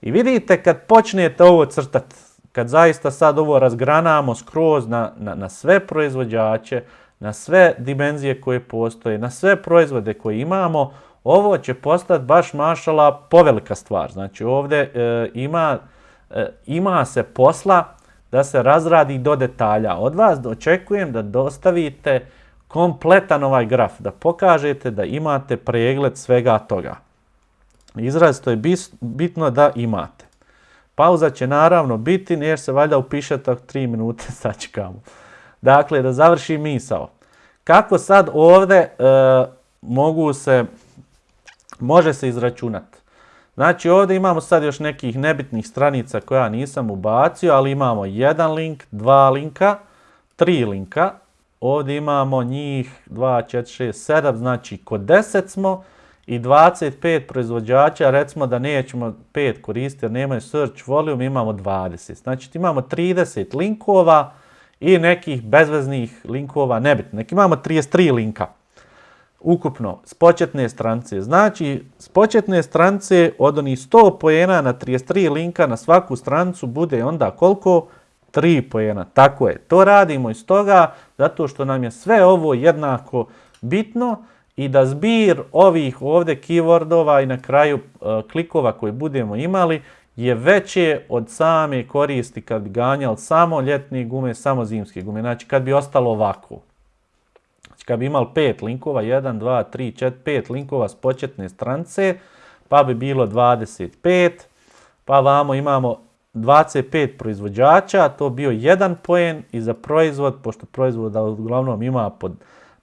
I vidite kad počnete ovo crtati, kad zaista sad ovo razgranamo skroz na, na, na sve proizvođače, na sve dimenzije koje postoje, na sve proizvode koje imamo, ovo će postati baš mašala povelika stvar. Znači ovdje e, ima ima se posla da se razradi do detalja. Od vas očekujem da dostavite kompletan ovaj graf, da pokažete da imate pregled svega toga. Izrazito je bitno da imate. Pauza će naravno biti, jer se valjda upišete 3 minute, sačekamo. Dakle, da završi misao. Kako sad ovdje e, mogu se, može se izračunati? Znači ovdje imamo sad još nekih nebitnih stranica koja nisam ubacio, ali imamo jedan link, dva linka, tri linka. Ovdje imamo njih 2, 4, 6, 7, znači kod 10 smo i 25 proizvođača, recimo da nećemo 5 koristiti jer nemaju search volume, imamo 20. Znači imamo 30 linkova i nekih bezveznih linkova, nebitno. Neki imamo 33 linka ukupno s početne strance. Znači, s početne strance od onih 100 pojena na 33 linka na svaku strancu bude onda koliko? 3 pojena. Tako je. To radimo iz toga zato što nam je sve ovo jednako bitno i da zbir ovih ovdje keywordova i na kraju e, klikova koje budemo imali je veće od same koristi kad bi ganjali samo ljetne gume, samo zimske gume. Znači kad bi ostalo ovako. Kad bi imali pet linkova, 1, 2, 3, 4, 5 linkova s početne strance, pa bi bilo 25, pa vamo imamo 25 proizvođača, to bio jedan poen i za proizvod, pošto proizvod uglavnom ima pod,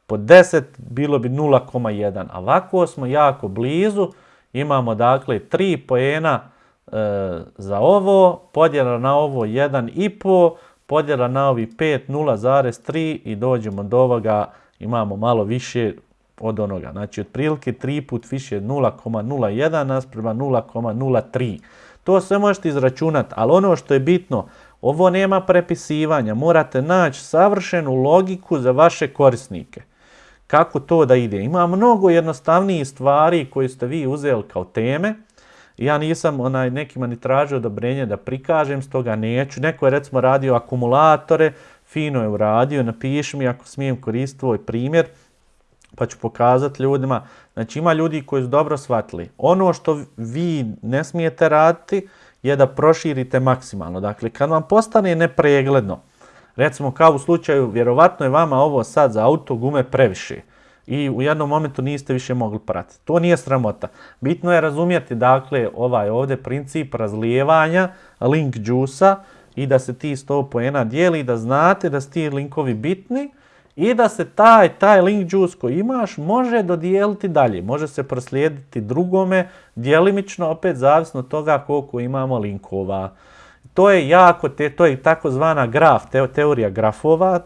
pod 10, bilo bi 0,1. A ovako smo jako blizu, imamo dakle 3 poena e, za ovo, podjela na ovo 1,5, podjela na ovi 5, 0,3 i dođemo do ovoga, imamo malo više od onoga. Znači, otprilike 3 put više 0,01 nasprema 0,03. To sve možete izračunati, ali ono što je bitno, ovo nema prepisivanja, morate naći savršenu logiku za vaše korisnike. Kako to da ide? Ima mnogo jednostavnijih stvari koje ste vi uzeli kao teme. Ja nisam onaj nekima ni tražio odobrenje da prikažem, stoga neću. Neko je recimo radio akumulatore, fino je uradio, napiši mi ako smijem koristiti tvoj primjer pa ću pokazati ljudima. Znači ima ljudi koji su dobro shvatili. Ono što vi ne smijete raditi je da proširite maksimalno. Dakle, kad vam postane nepregledno, recimo kao u slučaju, vjerovatno je vama ovo sad za auto gume previše i u jednom momentu niste više mogli pratiti. To nije sramota. Bitno je razumjeti dakle ovaj ovdje princip razlijevanja link džusa i da se ti 100 poena dijeli da znate da su ti linkovi bitni i da se taj, taj link juice koji imaš može dodijeliti dalje. Može se proslijediti drugome, djelimično opet zavisno od toga koliko imamo linkova. To je jako, te, to je takozvana graf, teorija grafova,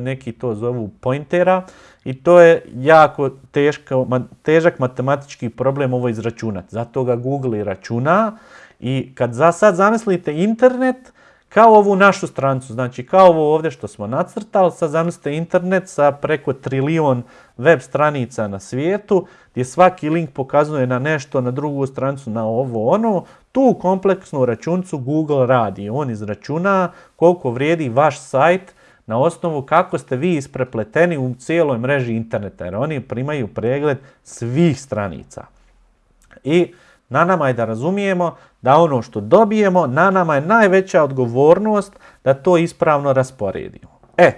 neki to zovu pointera i to je jako teško, težak matematički problem ovo izračunati. Zato ga Google i računa i kad za sad zamislite internet, kao ovu našu strancu, znači kao ovo ovdje što smo nacrtali, sad zamislite internet sa preko trilion web stranica na svijetu, gdje svaki link pokazuje na nešto, na drugu stranicu, na ovo ono, tu kompleksnu računcu Google radi. On izračuna koliko vrijedi vaš sajt na osnovu kako ste vi isprepleteni u cijeloj mreži interneta, jer oni primaju pregled svih stranica. I na nama je da razumijemo da ono što dobijemo, na nama je najveća odgovornost da to ispravno rasporedimo. E,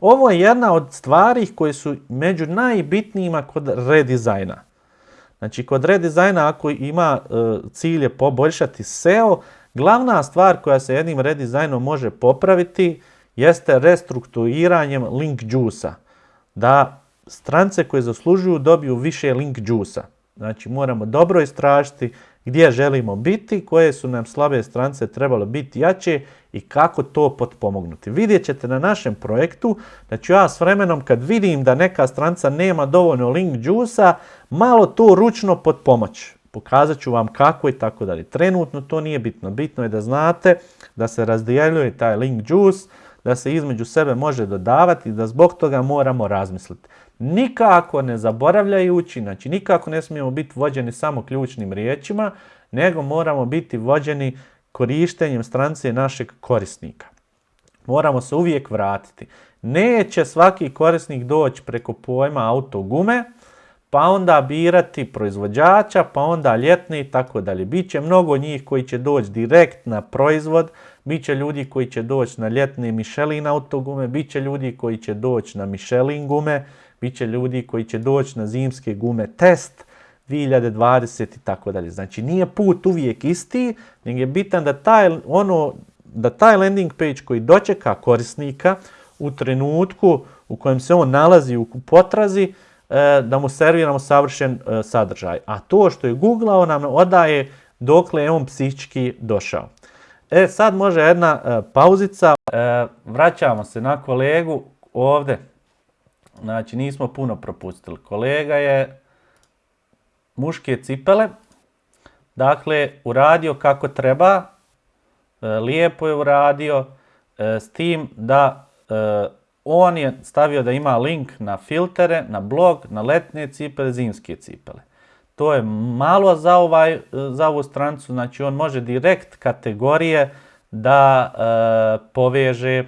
ovo je jedna od stvari koje su među najbitnijima kod redizajna. Znači, kod redizajna ako ima e, cilje poboljšati SEO, glavna stvar koja se jednim redizajnom može popraviti jeste restrukturiranjem link juice Da strance koje zaslužuju dobiju više link juice Znači moramo dobro istražiti gdje želimo biti, koje su nam slabe strance trebalo biti jače i kako to potpomognuti. Vidjet ćete na našem projektu da ću ja s vremenom kad vidim da neka stranca nema dovoljno link džusa, malo to ručno potpomoć. Pokazat ću vam kako i tako dalje. Trenutno to nije bitno. Bitno je da znate da se razdjeljuje taj link juice, da se između sebe može dodavati i da zbog toga moramo razmisliti. Nikako ne zaboravljajući, znači nikako ne smijemo biti vođeni samo ključnim riječima, nego moramo biti vođeni korištenjem strance našeg korisnika. Moramo se uvijek vratiti. Neće svaki korisnik doći preko pojma autogume, pa onda birati proizvođača, pa onda ljetni i tako dalje. Biće mnogo njih koji će doći direkt na proizvod, bit će ljudi koji će doći na ljetne Michelin autogume, bit će ljudi koji će doći na Michelin gume, Biće ljudi koji će doći na zimske gume test 2020 i tako dalje. Znači nije put uvijek isti, nego je bitan da taj, ono, da taj landing page koji dočeka korisnika u trenutku u kojem se on nalazi u potrazi, e, da mu serviramo savršen e, sadržaj. A to što je googlao nam odaje dokle je on psihički došao. E sad može jedna e, pauzica. Vraćamo se na kolegu ovdje. Znači nismo puno propustili. Kolega je muške cipele. Dakle, uradio kako treba. Lijepo je uradio. S tim da on je stavio da ima link na filtere, na blog, na letnje cipele, zimske cipele. To je malo za, ovaj, za ovu strancu, znači on može direkt kategorije da e, poveže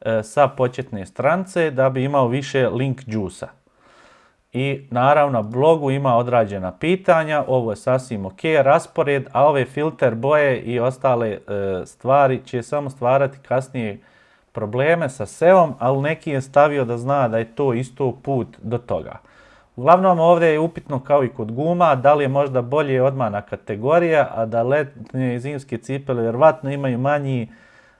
e, sa početne strance da bi imao više link džusa. I naravno na blogu ima odrađena pitanja, ovo je sasvim ok, raspored, a ove filter boje i ostale e, stvari će samo stvarati kasnije probleme sa SEO-om, ali neki je stavio da zna da je to isto put do toga. Uglavnom ovdje je upitno kao i kod guma, da li je možda bolje odmana kategorija, a da letnje i zimske cipele vjerovatno imaju manji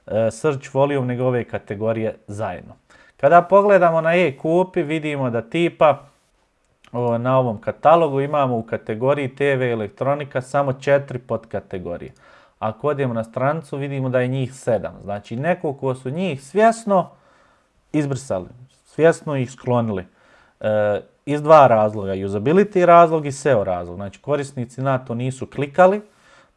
e, search volume nego ove kategorije zajedno. Kada pogledamo na e-kupi vidimo da tipa na ovom katalogu imamo u kategoriji TV elektronika samo četiri podkategorije. Ako odemo na stranicu vidimo da je njih sedam. Znači nekoliko su njih svjesno izbrisali, svjesno ih sklonili. E, iz dva razloga, usability razlog i SEO razlog. Znači korisnici na to nisu klikali,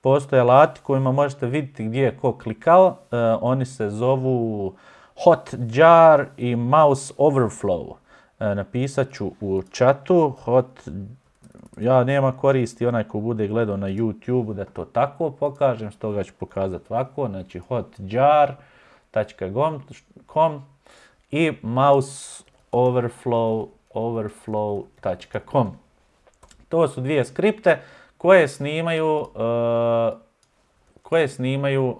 postoje alati kojima možete vidjeti gdje je ko klikao. E, oni se zovu Hotjar i Mouse Overflow. E, napisat ću u chatu Hot ja nema koristi onaj ko bude gledao na YouTube da to tako pokažem, stoga ću pokazati ovako, znači hotjar.com i mouseoverflow.com. To su dvije skripte koje snimaju, uh, koje snimaju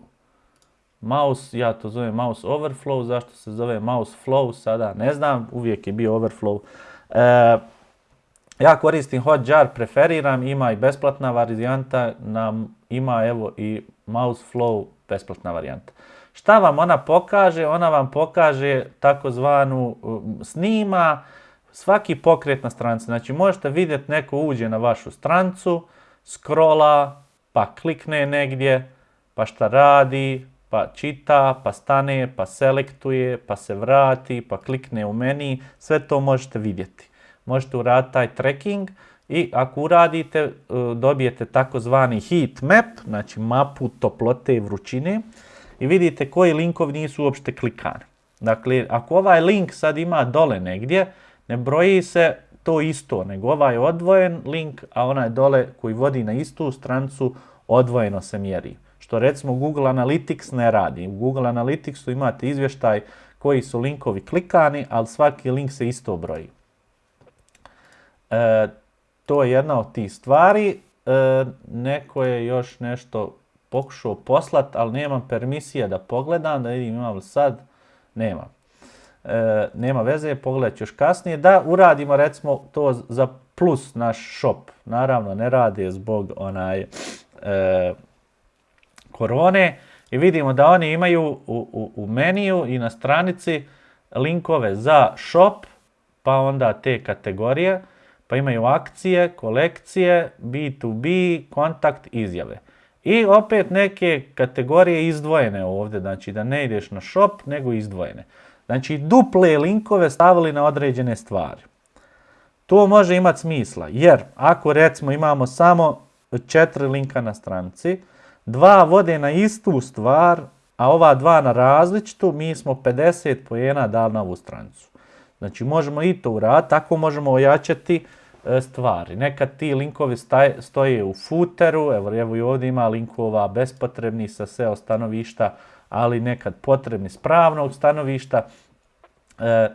mouse, ja to zovem mouse overflow, zašto se zove mouse flow sada, ne znam, uvijek je bio overflow. Uh, ja koristim Hotjar, preferiram, ima i besplatna varijanta, nam ima evo i Mouseflow besplatna varijanta. Šta vam ona pokaže? Ona vam pokaže takozvanu um, snima svaki pokret na stranici. Znači možete vidjeti neko uđe na vašu strancu, scrolla, pa klikne negdje, pa šta radi, pa čita, pa stane, pa selektuje, pa se vrati, pa klikne u meni. Sve to možete vidjeti možete uraditi taj tracking i ako uradite e, dobijete takozvani heat map, znači mapu toplote i vrućine i vidite koji linkovi nisu uopšte klikani. Dakle, ako ovaj link sad ima dole negdje, ne broji se to isto, nego ovaj je odvojen link, a onaj dole koji vodi na istu strancu odvojeno se mjeri. Što recimo Google Analytics ne radi. U Google Analyticsu imate izvještaj koji su linkovi klikani, ali svaki link se isto broji. E, to je jedna od tih stvari. E, neko je još nešto pokušao poslat, ali nemam permisija da pogledam, da vidim imam li sad. Nema. E, nema veze, pogledat još kasnije. Da uradimo recimo to za plus naš shop. Naravno ne radi zbog onaj e, korone. I vidimo da oni imaju u, u, u meniju i na stranici linkove za shop, pa onda te kategorije pa imaju akcije, kolekcije, B2B, kontakt, izjave. I opet neke kategorije izdvojene ovdje, znači da ne ideš na shop, nego izdvojene. Znači duple linkove stavili na određene stvari. To može imati smisla, jer ako recimo imamo samo četiri linka na stranici, dva vode na istu stvar, a ova dva na različitu, mi smo 50 pojena dali na ovu stranicu. Znači možemo i to uraditi, tako možemo ojačati E, stvari. Nekad ti linkovi stoje u footeru, evo, evo i ovdje ima linkova bespotrebni sa SEO stanovišta, ali nekad potrebni s pravnog stanovišta. E,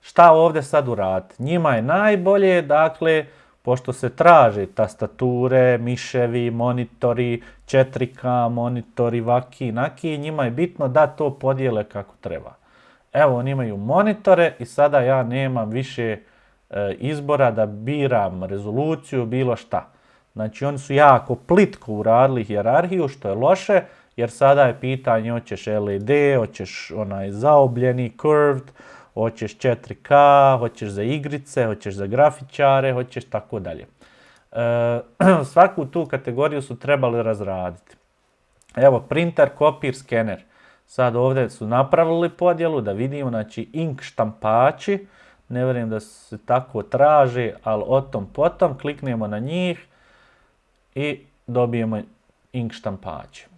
šta ovdje sad uraditi? Njima je najbolje, dakle, pošto se traže tastature, miševi, monitori, 4K monitori, vaki, naki, njima je bitno da to podijele kako treba. Evo, oni imaju monitore i sada ja nemam više e, izbora da biram rezoluciju, bilo šta. Znači oni su jako plitko uradili hjerarhiju, što je loše, jer sada je pitanje hoćeš LED, hoćeš onaj zaobljeni, curved, hoćeš 4K, hoćeš za igrice, hoćeš za grafičare, hoćeš tako dalje. E, svaku tu kategoriju su trebali razraditi. Evo, printer, kopir, skener. Sad ovdje su napravili podjelu da vidimo, znači ink štampači, ne vjerujem da se tako traži, ali o tom potom kliknemo na njih i dobijemo ink štampači.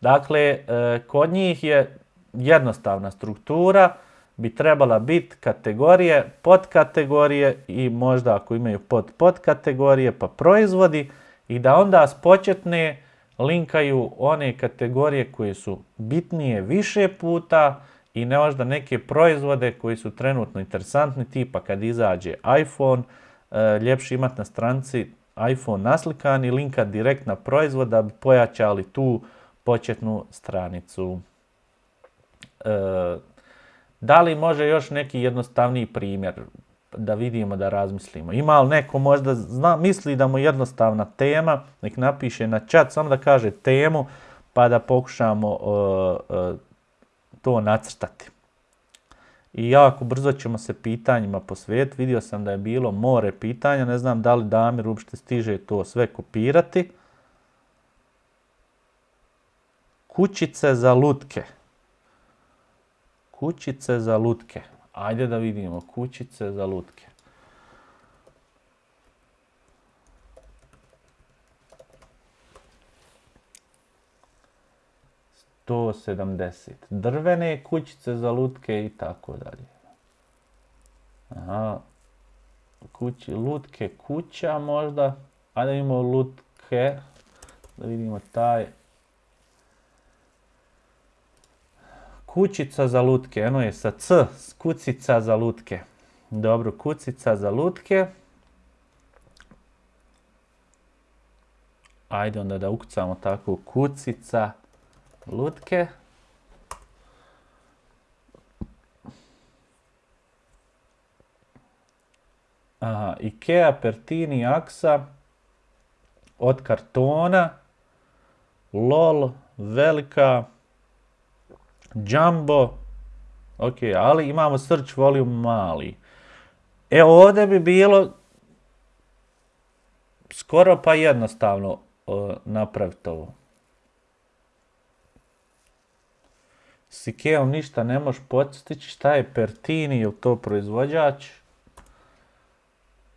Dakle, e, kod njih je jednostavna struktura, bi trebala biti kategorije, podkategorije i možda ako imaju pod podkategorije pa proizvodi i da onda s početne linkaju one kategorije koje su bitnije više puta i ne možda neke proizvode koji su trenutno interesantni, tipa kad izađe iPhone, e, ljepše imati na stranci iPhone naslikan i linka direkt na proizvod da bi pojačali tu početnu stranicu. E, da li može još neki jednostavniji primjer da vidimo, da razmislimo? Ima li neko možda zna, misli da mu je jednostavna tema, nek napiše na chat, samo da kaže temu, pa da pokušamo uh, uh, to nacrtati. I jako brzo ćemo se pitanjima posvetiti. Vidio sam da je bilo more pitanja, ne znam da li Damir uopšte stiže to sve kopirati. Kućice za lutke. Kućice za lutke. Ajde da vidimo, kućice za lutke. To sedamdeset. Drvene kućice za lutke i tako dalje. Aha. Kući, lutke kuća možda. Ajde imamo lutke. Da vidimo taj. Kućica za lutke, eno je sa C, kucica za lutke. Dobro, kucica za lutke. Ajde onda da ukucamo tako kucica lutke. Aha, Ikea Pertini Aksa od kartona. LOL, velika, Jumbo, ok, ali imamo search volume mali. E ovdje bi bilo skoro pa jednostavno uh, napraviti ovo. S ništa ne možeš postići. Šta je Pertini, je to proizvođač?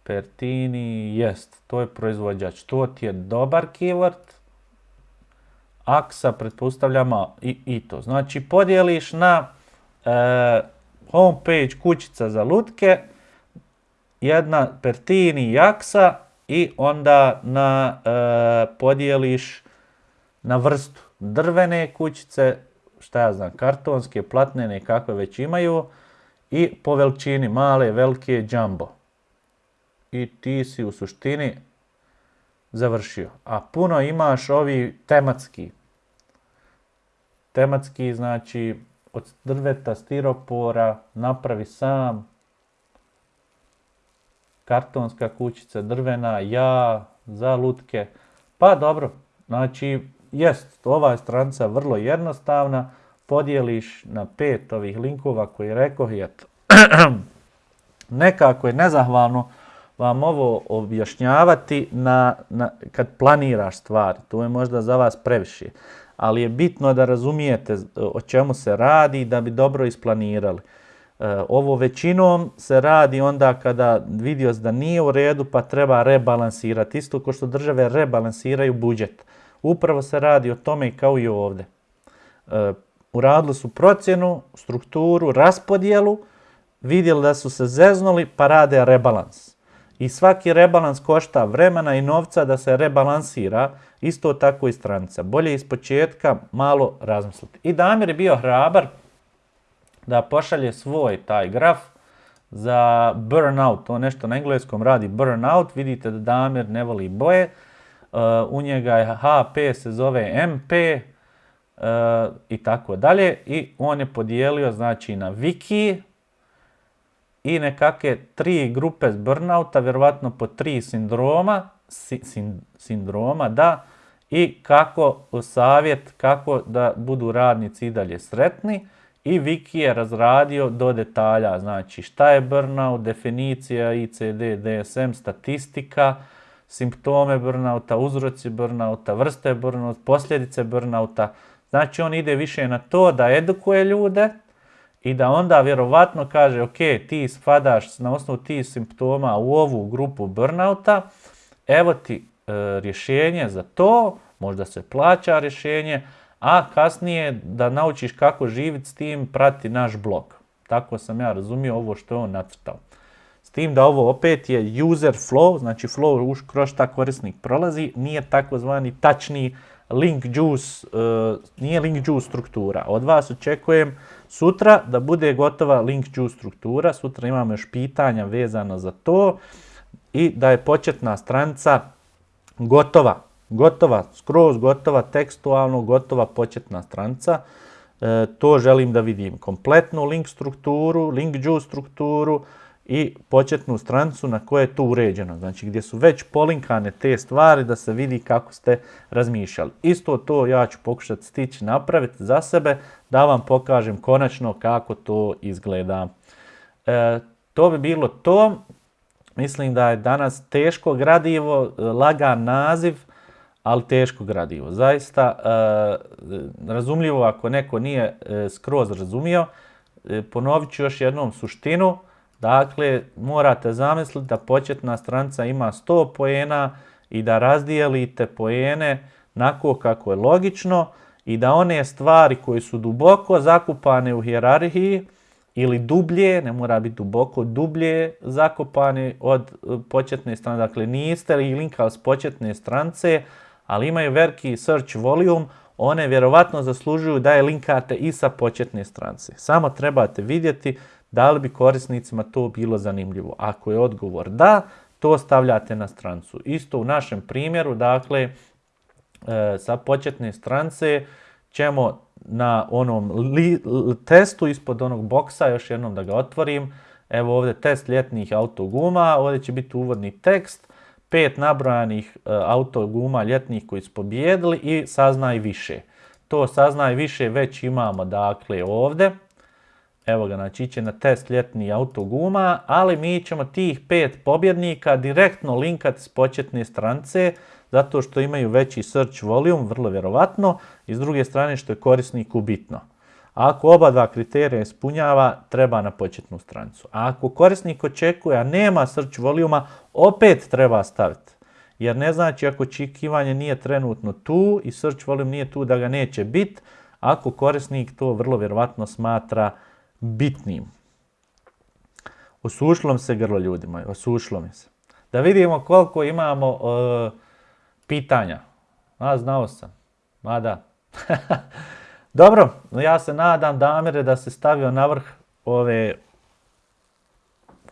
Pertini, jest, to je proizvođač. To ti je dobar keyword aksa pretpostavljamo i, i to. Znači podijeliš na e, homepage kućica za lutke, jedna pertini i aksa i onda na, e, podijeliš na vrstu drvene kućice, šta ja znam, kartonske, platnene, kakve već imaju i po veličini male, velike, jumbo. I ti si u suštini završio. A puno imaš ovi tematski. Tematski znači od drveta, stiropora, napravi sam, kartonska kućica, drvena, ja, za lutke. Pa dobro, znači, jest, ova je stranica vrlo jednostavna, podijeliš na pet ovih linkova koji rekoh i eto. Nekako je nezahvalno, vam ovo objašnjavati na, na, kad planiraš stvari. To je možda za vas previše. Ali je bitno da razumijete o čemu se radi da bi dobro isplanirali. E, ovo većinom se radi onda kada vidio da nije u redu pa treba rebalansirati. Isto kao što države rebalansiraju budžet. Upravo se radi o tome kao i ovdje. E, uradili su procjenu, strukturu, raspodjelu, vidjeli da su se zeznuli pa rade rebalans i svaki rebalans košta vremena i novca da se rebalansira, isto tako i stranica. Bolje iz početka malo razmisliti. I Damir je bio hrabar da pošalje svoj taj graf za burnout, to nešto na engleskom radi burnout, vidite da Damir ne voli boje, uh, u njega je HP se zove MP uh, i tako dalje i on je podijelio znači na wiki, i nekakve tri grupe burnouta, vjerovatno po tri sindroma, sindroma, da, i kako savjet, kako da budu radnici i dalje sretni. I Viki je razradio do detalja, znači šta je burnout, definicija ICD, DSM, statistika, simptome burnouta, uzroci burnouta, vrste burnouta, posljedice burnouta. Znači on ide više na to da edukuje ljude i da onda vjerovatno kaže ok, ti spadaš na osnovu tih simptoma u ovu grupu burnouta, evo ti e, rješenje za to, možda se plaća rješenje, a kasnije da naučiš kako živjeti s tim, prati naš blog. Tako sam ja razumio ovo što je on nacrtao. S tim da ovo opet je user flow, znači flow kroz šta korisnik prolazi, nije takozvani tačni link juice, uh, nije link juice struktura. Od vas očekujem sutra da bude gotova link juice struktura, sutra imamo još pitanja vezano za to i da je početna stranica gotova gotova, skroz gotova, tekstualno gotova početna stranica. E, to želim da vidim. Kompletnu link strukturu, link juice strukturu i početnu stranicu na kojoj je to uređeno. Znači gdje su već polinkane te stvari da se vidi kako ste razmišljali. Isto to ja ću pokušati stići napraviti za sebe da vam pokažem konačno kako to izgleda. E, to bi bilo to. Mislim da je danas teško gradivo, lagan naziv, ali teško gradivo. Zaista e, razumljivo ako neko nije e, skroz razumio, e, ponovit ću još jednom suštinu. Dakle, morate zamisliti da početna stranica ima 100 poena i da razdijelite poene nako kako je logično i da one stvari koje su duboko zakupane u hijerarhiji ili dublje, ne mora biti duboko, dublje zakopane od početne stranice. Dakle, niste li linkali s početne stranice, ali imaju veliki search volume, one vjerovatno zaslužuju da je linkate i sa početne stranice. Samo trebate vidjeti da li bi korisnicima to bilo zanimljivo. Ako je odgovor da, to stavljate na strancu. Isto u našem primjeru, dakle, e, sa početne strance ćemo na onom testu ispod onog boksa, još jednom da ga otvorim, evo ovdje test ljetnih autoguma, ovdje će biti uvodni tekst, pet nabrojanih e, autoguma ljetnih koji su pobjedili i saznaj više. To saznaj više već imamo dakle ovdje. Evo ga, znači će na test ljetnih autoguma, ali mi ćemo tih pet pobjednika direktno linkati s početne strance, zato što imaju veći search volume, vrlo vjerovatno, i s druge strane što je korisniku bitno. Ako oba dva kriterija ispunjava, treba na početnu stranicu. A ako korisnik očekuje, a nema search voluma, opet treba staviti. Jer ne znači ako očekivanje nije trenutno tu i search volume nije tu da ga neće biti, ako korisnik to vrlo vjerovatno smatra bitnim. Osušilo mi se grlo ljudi moji, osušilo mi se. Da vidimo koliko imamo uh, pitanja. A, znao sam. Ma da. Dobro, ja se nadam Damire da se stavio na vrh ove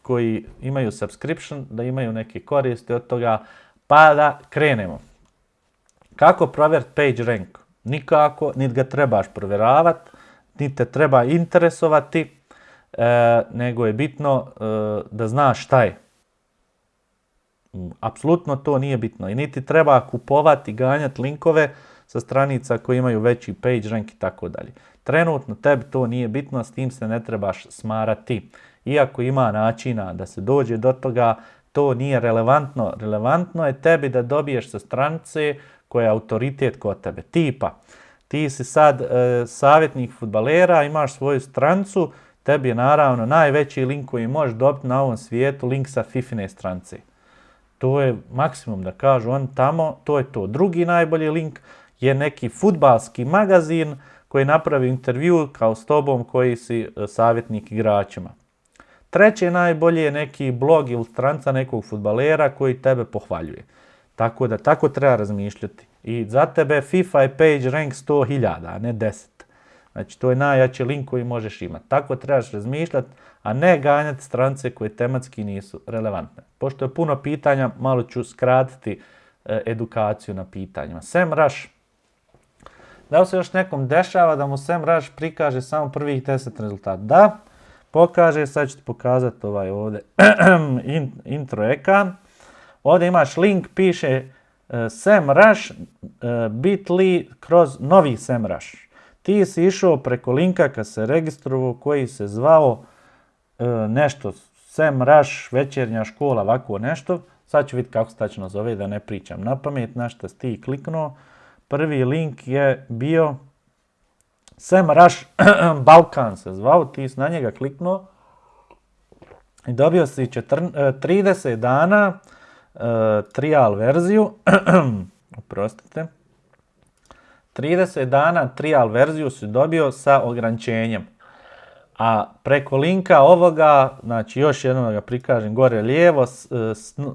koji imaju subscription, da imaju neke koristi od toga, pa da krenemo. Kako provjeriti page rank? Nikako, niti ga trebaš provjeravati, niti te treba interesovati, e, nego je bitno e, da znaš šta je. Apsolutno to nije bitno i niti treba kupovati, ganjati linkove, sa stranica koji imaju veći page rank i tako dalje. Trenutno tebi to nije bitno, s tim se ne trebaš smarati. Iako ima načina da se dođe do toga, to nije relevantno. Relevantno je tebi da dobiješ sa stranice koja je autoritet kod tebe. Tipa, ti si sad e, savjetnik futbalera, imaš svoju strancu, tebi je naravno najveći link koji možeš dobiti na ovom svijetu, link sa Fifine strance. To je maksimum da kažu on tamo, to je to. Drugi najbolji link je neki futbalski magazin koji napravi intervju kao s tobom koji si e, savjetnik igračima. Treće najbolje je neki blog ili stranca nekog futbalera koji tebe pohvaljuje. Tako da tako treba razmišljati. I za tebe FIFA je page rank 100.000, a ne 10. Znači to je najjači link koji možeš imati. Tako trebaš razmišljati, a ne ganjati strance koje tematski nisu relevantne. Pošto je puno pitanja, malo ću skratiti e, edukaciju na pitanjima. SEMrush da li se još nekom dešava da mu SEMrush prikaže samo prvih 10 rezultata? Da, pokaže, sad ću ti pokazati ovaj ovdje intro ekran. Ovdje imaš link, piše uh, SEMrush bit.ly kroz novi SEMrush. Ti si išao preko linka kad se registrovao koji se zvao nešto SEMrush, večernja škola, ovako nešto. Sad ću vidjeti kako se tačno zove da ne pričam na pamet, na što ti kliknuo. Prvi link je bio SEMrush Balkan se zvao, ti si na njega kliknuo i dobio si 30 dana trial verziju, oprostite, 30 dana trial verziju si dobio sa ograničenjem. A preko linka ovoga, znači još jednom da ga prikažem gore lijevo,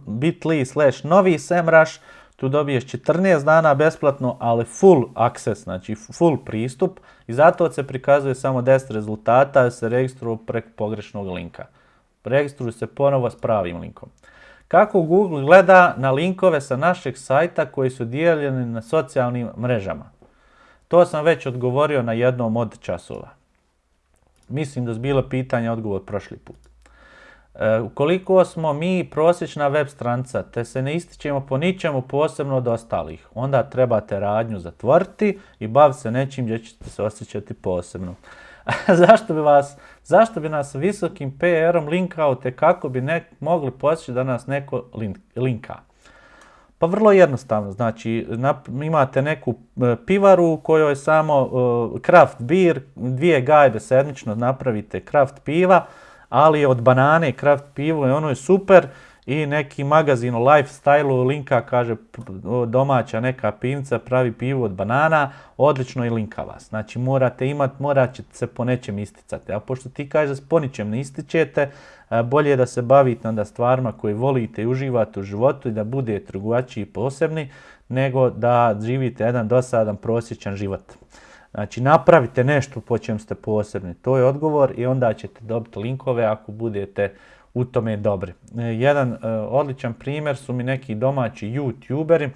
bit.ly slash novi semrush, tu dobiješ 14 dana besplatno, ali full access, znači full pristup i zato se prikazuje samo 10 rezultata, se registruju preko pogrešnog linka. Registruju se ponovo s pravim linkom. Kako Google gleda na linkove sa našeg sajta koji su dijeljeni na socijalnim mrežama? To sam već odgovorio na jednom od časova. Mislim da je bilo pitanje odgovor prošli put. E, ukoliko smo mi prosječna web stranca te se ne ističemo po ničemu posebno od ostalih, onda trebate radnju zatvoriti i baviti se nečim gdje ćete se osjećati posebno. zašto, bi vas, zašto bi nas visokim PR-om linkao te kako bi nek, mogli posjeći da nas neko link, linka? Pa vrlo jednostavno, znači imate neku e, pivaru u kojoj je samo uh, craft beer, dvije gajbe sedmično napravite craft piva, ali od banane craft pivo i ono je super i neki magazin o lifestyle linka kaže domaća neka pivnica pravi pivo od banana, odlično i linka vas. Znači morate imati, morat ćete se po nečem isticati. A pošto ti kažeš po ničem ne ističete, bolje je da se bavite onda stvarima koje volite i uživate u životu i da budete drugačiji i posebni, nego da živite jedan dosadan prosječan život. Znači napravite nešto po čem ste posebni, to je odgovor i onda ćete dobiti linkove ako budete u tome dobri. E, jedan uh, odličan primjer su mi neki domaći youtuberi,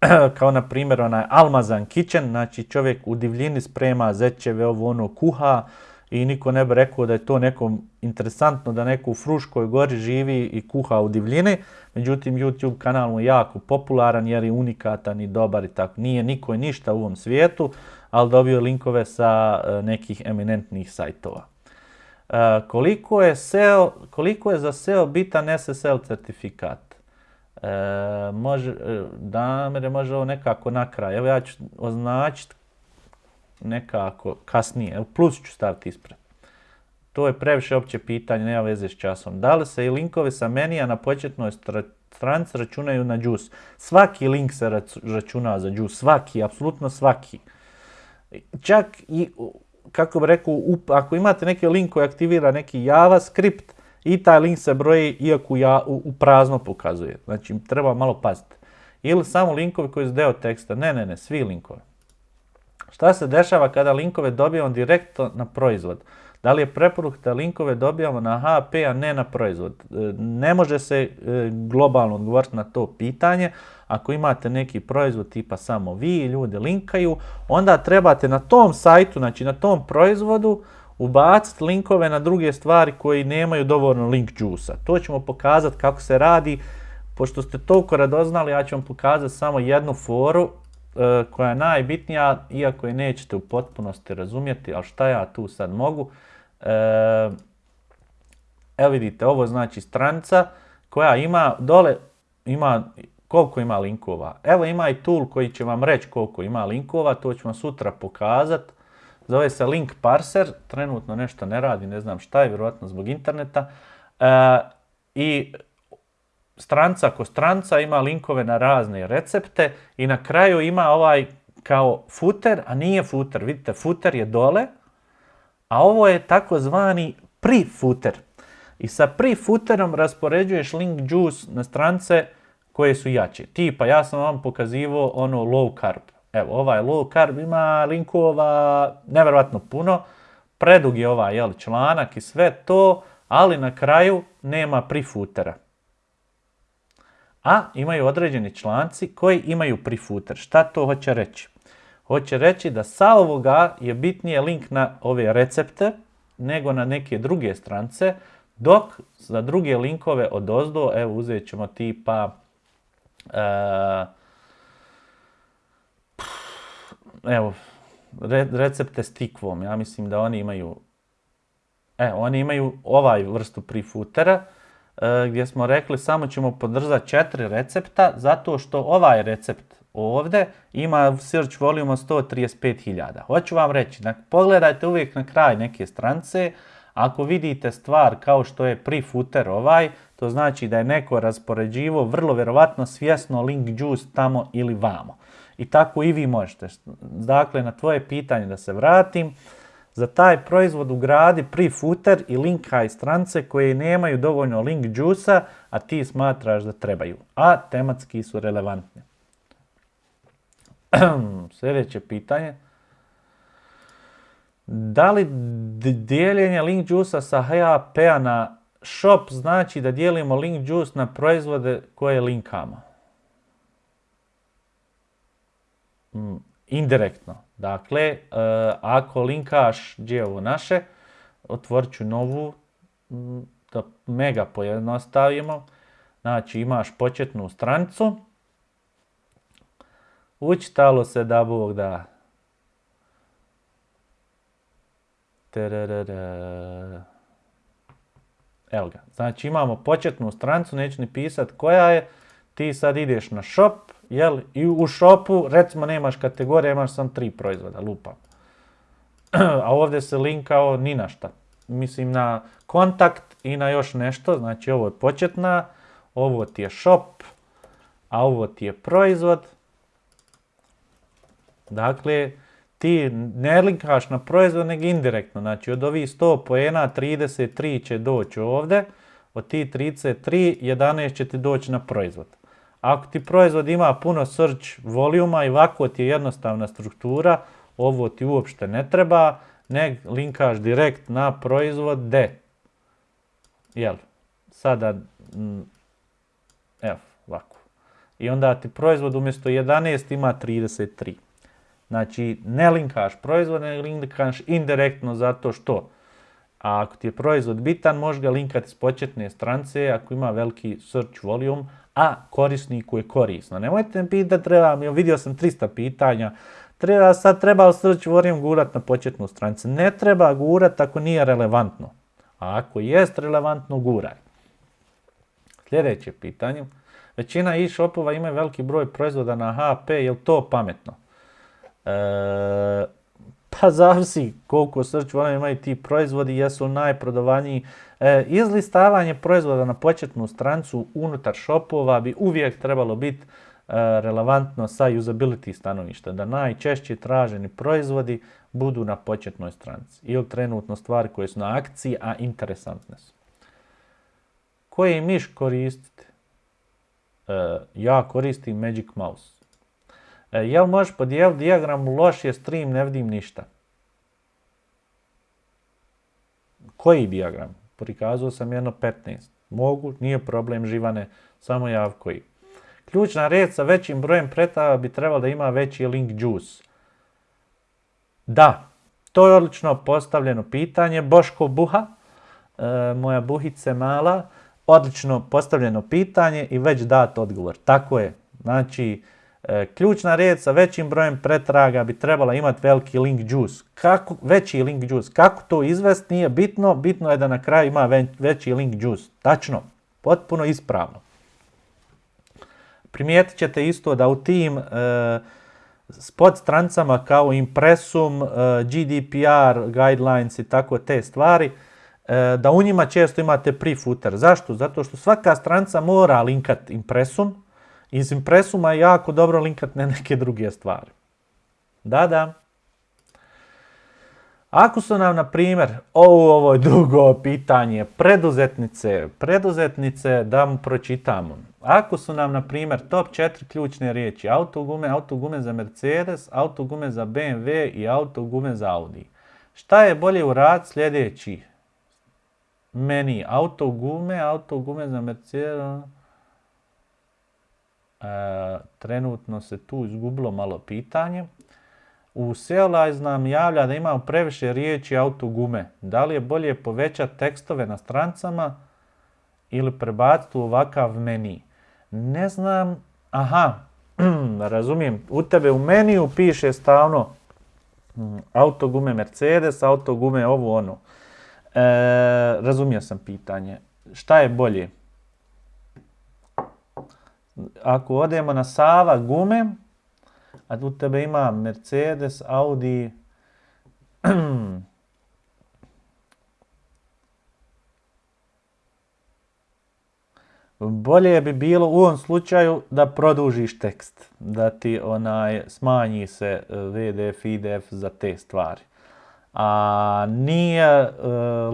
kao na primjer onaj Almazan Kitchen, znači čovjek u divljini sprema zečeve, ovo ono kuha i niko ne bi rekao da je to nekom interesantno da neko u Fruškoj gori živi i kuha u divljini. Međutim, YouTube kanal mu je jako popularan jer je unikatan i dobar i tako. Nije niko ništa u ovom svijetu, ali dobio linkove sa uh, nekih eminentnih sajtova. Uh, koliko, je SEO, koliko je za SEO bitan SSL certifikat? Uh, može, Damire, može ovo nekako na kraj. Evo ja ću označiti nekako kasnije. Evo plus ću staviti ispred. To je previše opće pitanje, nema veze s časom. Da li se i linkovi sa menija na početnoj stranici računaju na džus? Svaki link se računa za džus, svaki, apsolutno svaki. Čak i kako bi rekao, ako imate neki link koji aktivira neki JavaScript i taj link se broji iako ja, u, prazno pokazuje. Znači, treba malo paziti. Ili samo linkovi koji su deo teksta. Ne, ne, ne, svi linkovi. Šta se dešava kada linkove dobijamo direktno na proizvod? Da li je preporuk da linkove dobijamo na HP, a ne na proizvod? E, ne može se e, globalno odgovoriti na to pitanje. Ako imate neki proizvod tipa samo vi i ljudi linkaju, onda trebate na tom sajtu, znači na tom proizvodu, ubaciti linkove na druge stvari koji nemaju dovoljno link juice-a. To ćemo pokazati kako se radi. Pošto ste toliko radoznali, ja ću vam pokazati samo jednu foru e, koja je najbitnija, iako je nećete u potpunosti razumjeti, ali šta ja tu sad mogu. E, evo vidite, ovo znači stranica koja ima dole, ima koliko ima linkova. Evo ima i tool koji će vam reći koliko ima linkova, to ću vam sutra pokazat. Zove se Link Parser, trenutno nešto ne radi, ne znam šta je, vjerojatno zbog interneta. E, I stranca ko stranca ima linkove na razne recepte i na kraju ima ovaj kao footer, a nije footer. Vidite, footer je dole, a ovo je takozvani pre-footer. I sa pre-footerom raspoređuješ link juice na strance koje su jače. Tipa, ja sam vam pokazivao ono low carb. Evo, ovaj low carb ima linkova nevjerojatno puno. Predug je ovaj jel, članak i sve to, ali na kraju nema pre-footera. A imaju određeni članci koji imaju pre-footer. Šta to hoće reći? Hoće reći da sa ovoga je bitnije link na ove recepte, nego na neke druge strance, dok za druge linkove od ozdo, evo uzet ćemo tipa evo, recepte s tikvom, ja mislim da oni imaju, e, oni imaju ovaj vrstu prefutera, e, gdje smo rekli samo ćemo podržati četiri recepta, zato što ovaj recept ovdje ima search volume od 135.000. Hoću vam reći, pogledajte uvijek na kraj neke strance, ako vidite stvar kao što je pre-footer ovaj, to znači da je neko raspoređivo vrlo vjerovatno svjesno link juice tamo ili vamo. I tako i vi možete. Dakle, na tvoje pitanje da se vratim, za taj proizvod ugradi pre-footer i link high strance koje nemaju dovoljno link juice a ti smatraš da trebaju, a tematski su relevantni. Sljedeće pitanje. Da li dijeljenje link juice sa HAP-a na shop znači da dijelimo link juice na proizvode koje linkamo? Mm, indirektno. Dakle, e, ako linkaš gdje ovo naše, otvorit ću novu, mm, da mega pojednostavimo. Znači imaš početnu stranicu, učitalo se da Bog da. Evo ga. Znači imamo početnu stranicu, neću ni pisat koja je. Ti sad ideš na shop, jel? I u shopu, recimo nemaš kategorije, imaš sam tri proizvoda, lupam. A ovdje se linkao ni na šta. Mislim na kontakt i na još nešto. Znači ovo je početna, ovo ti je shop, a ovo ti je proizvod. Dakle, ti ne linkaš na proizvod, nego indirektno. Znači, od ovih 100 poena, 33 će doći ovdje, od tih 33, 11 će ti doći na proizvod. Ako ti proizvod ima puno search volijuma i ovako ti je jednostavna struktura, ovo ti uopšte ne treba, ne linkaš direkt na proizvod D. Jel? Sada, mm, evo, ovako. I onda ti proizvod umjesto 11 ima 33. Znači, ne linkaš proizvod, ne linkaš indirektno zato što. A ako ti je proizvod bitan, možeš ga linkati s početne strance ako ima veliki search volume, a korisniku je korisno. Nemojte mi pitati, treba mi, vidio sam 300 pitanja, treba, sad treba search volume gurat na početnu stranicu. Ne treba gurat ako nije relevantno. A ako jest relevantno, guraj. Sljedeće pitanje. Većina e-shopova ima veliki broj proizvoda na HP, je li to pametno? E, pa zavisi koliko volume imaju ti proizvodi, jesu najprodavaniji. E, izlistavanje proizvoda na početnu strancu unutar shopova bi uvijek trebalo biti e, relevantno sa usability stanovišta, da najčešće traženi proizvodi budu na početnoj stranci ili trenutno stvari koje su na akciji, a interesantne su. Koji miš koristite? ja koristim Magic Mouse. E, jel možeš podijeliti dijagram, loš je stream, ne vidim ništa. Koji dijagram? Prikazao sam jedno 15. Mogu, nije problem živane, samo jav koji. Ključna red sa većim brojem pretava bi trebalo da ima veći link juice. Da, to je odlično postavljeno pitanje. Boško Buha, e, moja buhice mala, odlično postavljeno pitanje i već dat odgovor. Tako je. Znači, ključna riječ sa većim brojem pretraga bi trebala imati veliki link juice. Kako, veći link juice. Kako to izvesti nije bitno, bitno je da na kraju ima veći link juice. Tačno, potpuno ispravno. Primijetit ćete isto da u tim e, spot strancama kao Impressum, e, GDPR, Guidelines i tako te stvari, da u njima često imate pre-footer. Zašto? Zato što svaka stranca mora linkat Impressum, iz impresuma je jako dobro linkat na neke druge stvari. Da, da. Ako su nam, na primjer, ovo, ovo je drugo pitanje, preduzetnice, preduzetnice da mu pročitamo. Ako su nam, na primjer, top 4 ključne riječi, autogume, autogume za Mercedes, autogume za BMW i autogume za Audi. Šta je bolje u rad sljedeći? Meni autogume, autogume za Mercedes, trenutno se tu izgubilo malo pitanje. U Sealize nam javlja da imamo previše riječi autogume. Da li je bolje povećati tekstove na strancama ili prebaciti u ovakav meni? Ne znam, aha, razumijem, u tebe u meniju piše stavno mm, autogume Mercedes, autogume ovo ono. E, razumio sam pitanje. Šta je bolje? Ako odemo na Sava gume, a tu tebe ima Mercedes, Audi, Bolje bi bilo u ovom slučaju da produžiš tekst, da ti onaj smanji se e, VDF, IDF za te stvari. A nije uh,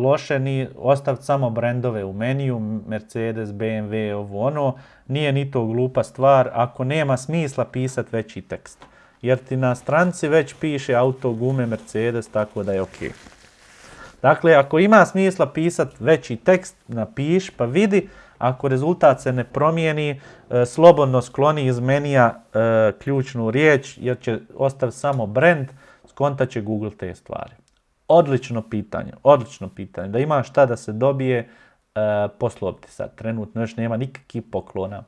loše ni ostaviti samo brendove u meniju, Mercedes, BMW, ovo ono, nije ni to glupa stvar ako nema smisla pisati veći tekst. Jer ti na stranci već piše auto, gume, Mercedes, tako da je ok. Dakle, ako ima smisla pisati veći tekst, napiš pa vidi, ako rezultat se ne promijeni, e, slobodno skloni iz menija e, ključnu riječ jer će ostaviti samo brand, skontat će Google te stvari. Odlično pitanje, odlično pitanje. Da ima šta da se dobije, e, poslobiti sad. Trenutno još nema nikakvih poklona.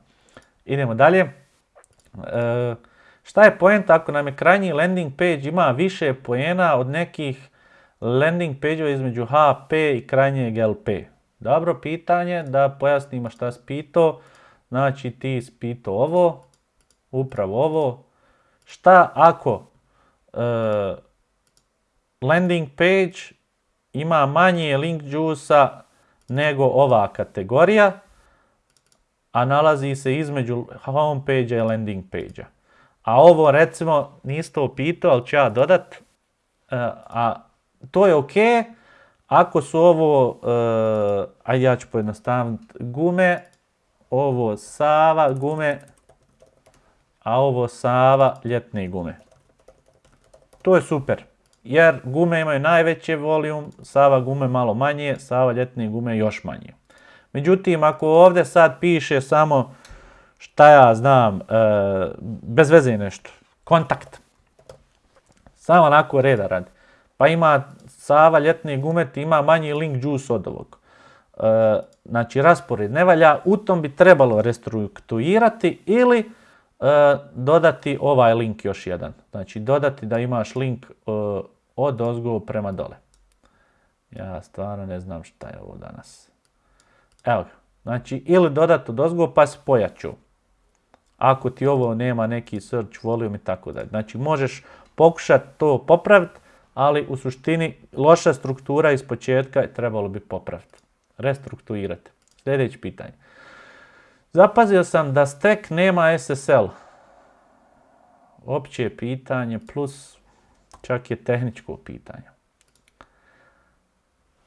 Idemo dalje. E, šta je point ako nam je krajnji landing page ima više poena od nekih landing page između HP i krajnjeg LP? Dobro pitanje, da pojasnimo šta si pitao. Znači ti si pitao ovo, upravo ovo. Šta ako e, landing page ima manje link juice nego ova kategorija, a nalazi se između homepage i landing page A ovo recimo niste to pitao, ali ću ja dodat. E, a to je ok ako su ovo, uh, ajde ja ću pojednostaviti, gume, ovo Sava gume, a ovo Sava ljetne gume. To je super, jer gume imaju najveće volijum, Sava gume malo manje, Sava ljetne gume još manje. Međutim, ako ovdje sad piše samo, šta ja znam, uh, bez veze nešto, kontakt, samo onako reda radi, pa ima Sava ljetni gumet ima manji link juice od ovog. E, znači raspored ne valja, u tom bi trebalo restrukturirati ili e, dodati ovaj link još jedan. Znači dodati da imaš link e, od ozgo prema dole. Ja stvarno ne znam šta je ovo danas. Evo ga. Znači ili dodati od ozgo pa spojaću. Ako ti ovo nema neki search volume i tako dalje. Znači možeš pokušati to popraviti ali u suštini loša struktura iz početka trebalo bi popraviti, restrukturirati. Sljedeće pitanje. Zapazio sam da stek nema SSL. Opće pitanje plus čak je tehničko pitanje.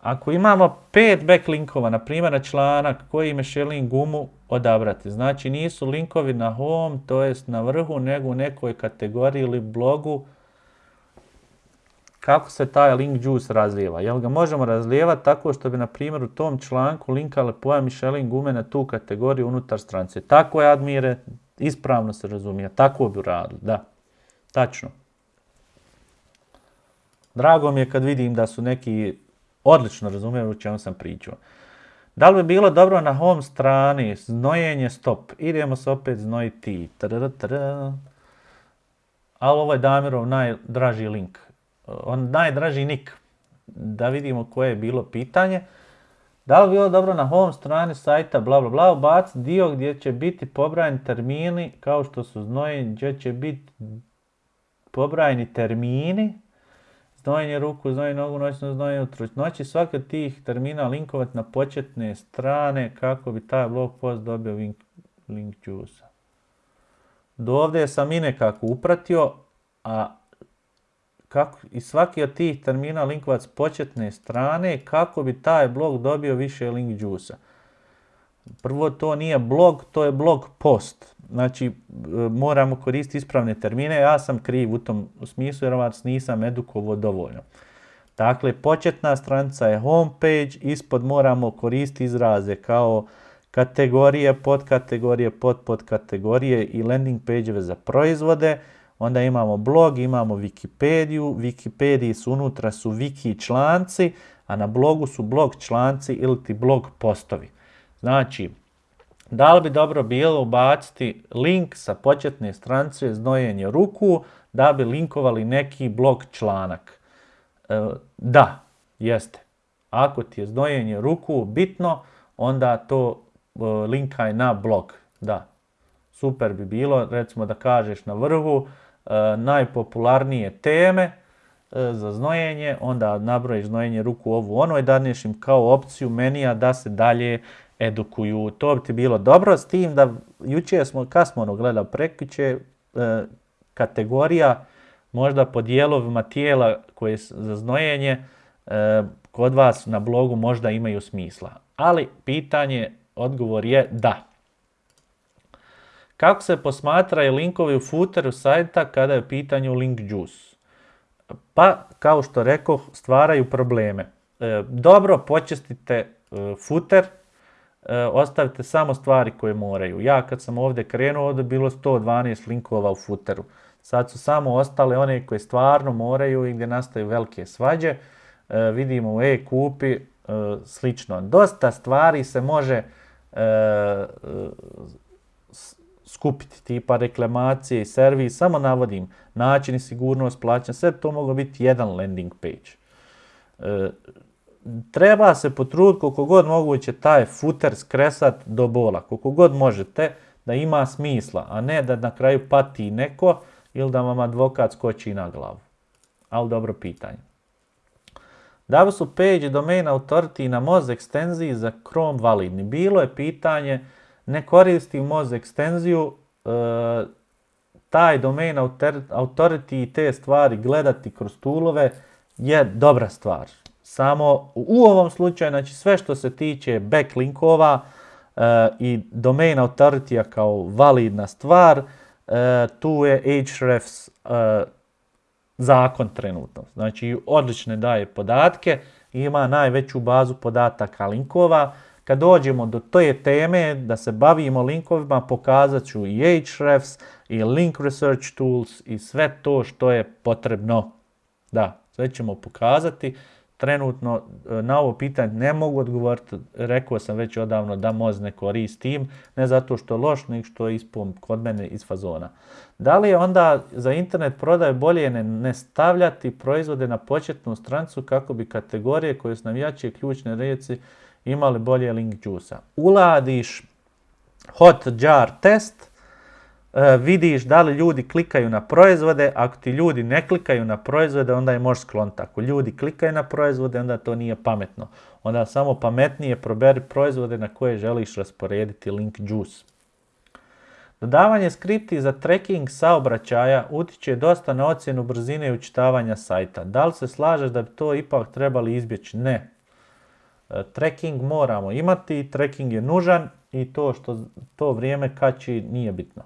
Ako imamo pet backlinkova, na primjer na članak koji me želim gumu odabrati, znači nisu linkovi na home, to jest na vrhu, nego u nekoj kategoriji ili blogu, kako se taj link juice razlijeva. Jel ga možemo razlijevati tako što bi, na primjer, u tom članku linkale pojam Michelin gume na tu kategoriju unutar strance. Tako je, Admire, ispravno se razumije. Tako bi uradili, da. Tačno. Drago mi je kad vidim da su neki odlično razumijeli u čemu sam pričao. Da li bi bilo dobro na home strani znojenje stop? Idemo se opet znojiti. Ali ovo je Damirov najdraži link on najdraži nik, da vidimo koje je bilo pitanje. Da li bilo dobro na home strani sajta bla bla bla ubaciti dio gdje će biti pobrajani termini kao što su znojenje, gdje će biti pobrajani termini, znojenje ruku, znojenje nogu, noćno znojenje utro. Noći svaki od tih termina linkovati na početne strane kako bi taj blog post dobio link, link juice. Do ovdje sam i nekako upratio, a kako, i svaki od tih termina linkovac početne strane kako bi taj blog dobio više link juice Prvo to nije blog, to je blog post. Znači moramo koristiti ispravne termine, ja sam kriv u tom smislu jer vas nisam edukovo dovoljno. Dakle, početna stranica je homepage, ispod moramo koristiti izraze kao kategorije, podkategorije, pod podkategorije i landing page za proizvode onda imamo blog, imamo Wikipediju, Wikipediji su unutra su wiki članci, a na blogu su blog članci ili ti blog postovi. Znači, da li bi dobro bilo ubaciti link sa početne stranice znojenje ruku da bi linkovali neki blog članak? E, da, jeste. Ako ti je znojenje ruku bitno, onda to e, linkaj na blog. Da, super bi bilo, recimo da kažeš na vrhu, najpopularnije teme e, za znojenje, onda nabrojiš znojenje ruku ovu ono i daneš im kao opciju menija da se dalje edukuju. To bi ti bilo dobro s tim da jučer smo, kad smo ono gledali e, kategorija možda po dijelovima tijela koje za znojenje kod vas na blogu možda imaju smisla. Ali pitanje, odgovor je da. Kako se posmatraju linkovi u footeru sajta kada je u pitanju link juice? Pa, kao što rekao, stvaraju probleme. E, dobro počistite e, footer, e, ostavite samo stvari koje moraju. Ja kad sam ovdje krenuo, ovdje bilo 112 linkova u footeru. Sad su samo ostale one koje stvarno moraju i gdje nastaju velike svađe. vidimo u e-kupi slično. Dosta stvari se može skupiti, tipa reklamacije i servis, samo navodim načini sigurnost plaćanja, sve to moglo biti jedan landing page. E, treba se potruditi koliko god moguće taj footer skresat do bola, koliko god možete da ima smisla, a ne da na kraju pati neko ili da vam advokat skoči na glavu. Ali dobro pitanje. Da li su page domain authority na Moz ekstenziji za Chrome validni? Bilo je pitanje ne koristi Moz ekstenziju, e, taj domain authority i te stvari gledati kroz toolove je dobra stvar. Samo u ovom slučaju, znači sve što se tiče backlinkova uh, i domain authority kao validna stvar, uh, tu je Ahrefs uh, zakon trenutno. Znači odlične daje podatke, ima najveću bazu podataka linkova, kad dođemo do te teme da se bavimo linkovima, pokazat ću i Ahrefs, i Link Research Tools i sve to što je potrebno. Da, sve ćemo pokazati. Trenutno e, na ovo pitanje ne mogu odgovoriti, rekao sam već odavno da moz ne koristim, ne zato što je loš, nego što je ispom kod mene iz fazona. Da li je onda za internet prodaje bolje ne, stavljati proizvode na početnu strancu kako bi kategorije koje su navijače ključne reci imali bolje link juice Uladiš hot jar test, e, vidiš da li ljudi klikaju na proizvode, ako ti ljudi ne klikaju na proizvode, onda je možeš skloniti. Ako ljudi klikaju na proizvode, onda to nije pametno. Onda samo pametnije proberi proizvode na koje želiš rasporediti link juice. Dodavanje skripti za tracking saobraćaja utiče dosta na ocjenu brzine i učitavanja sajta. Da li se slažeš da bi to ipak trebali izbjeći? Ne. E, tracking moramo imati, tracking je nužan i to što to vrijeme kači nije bitno.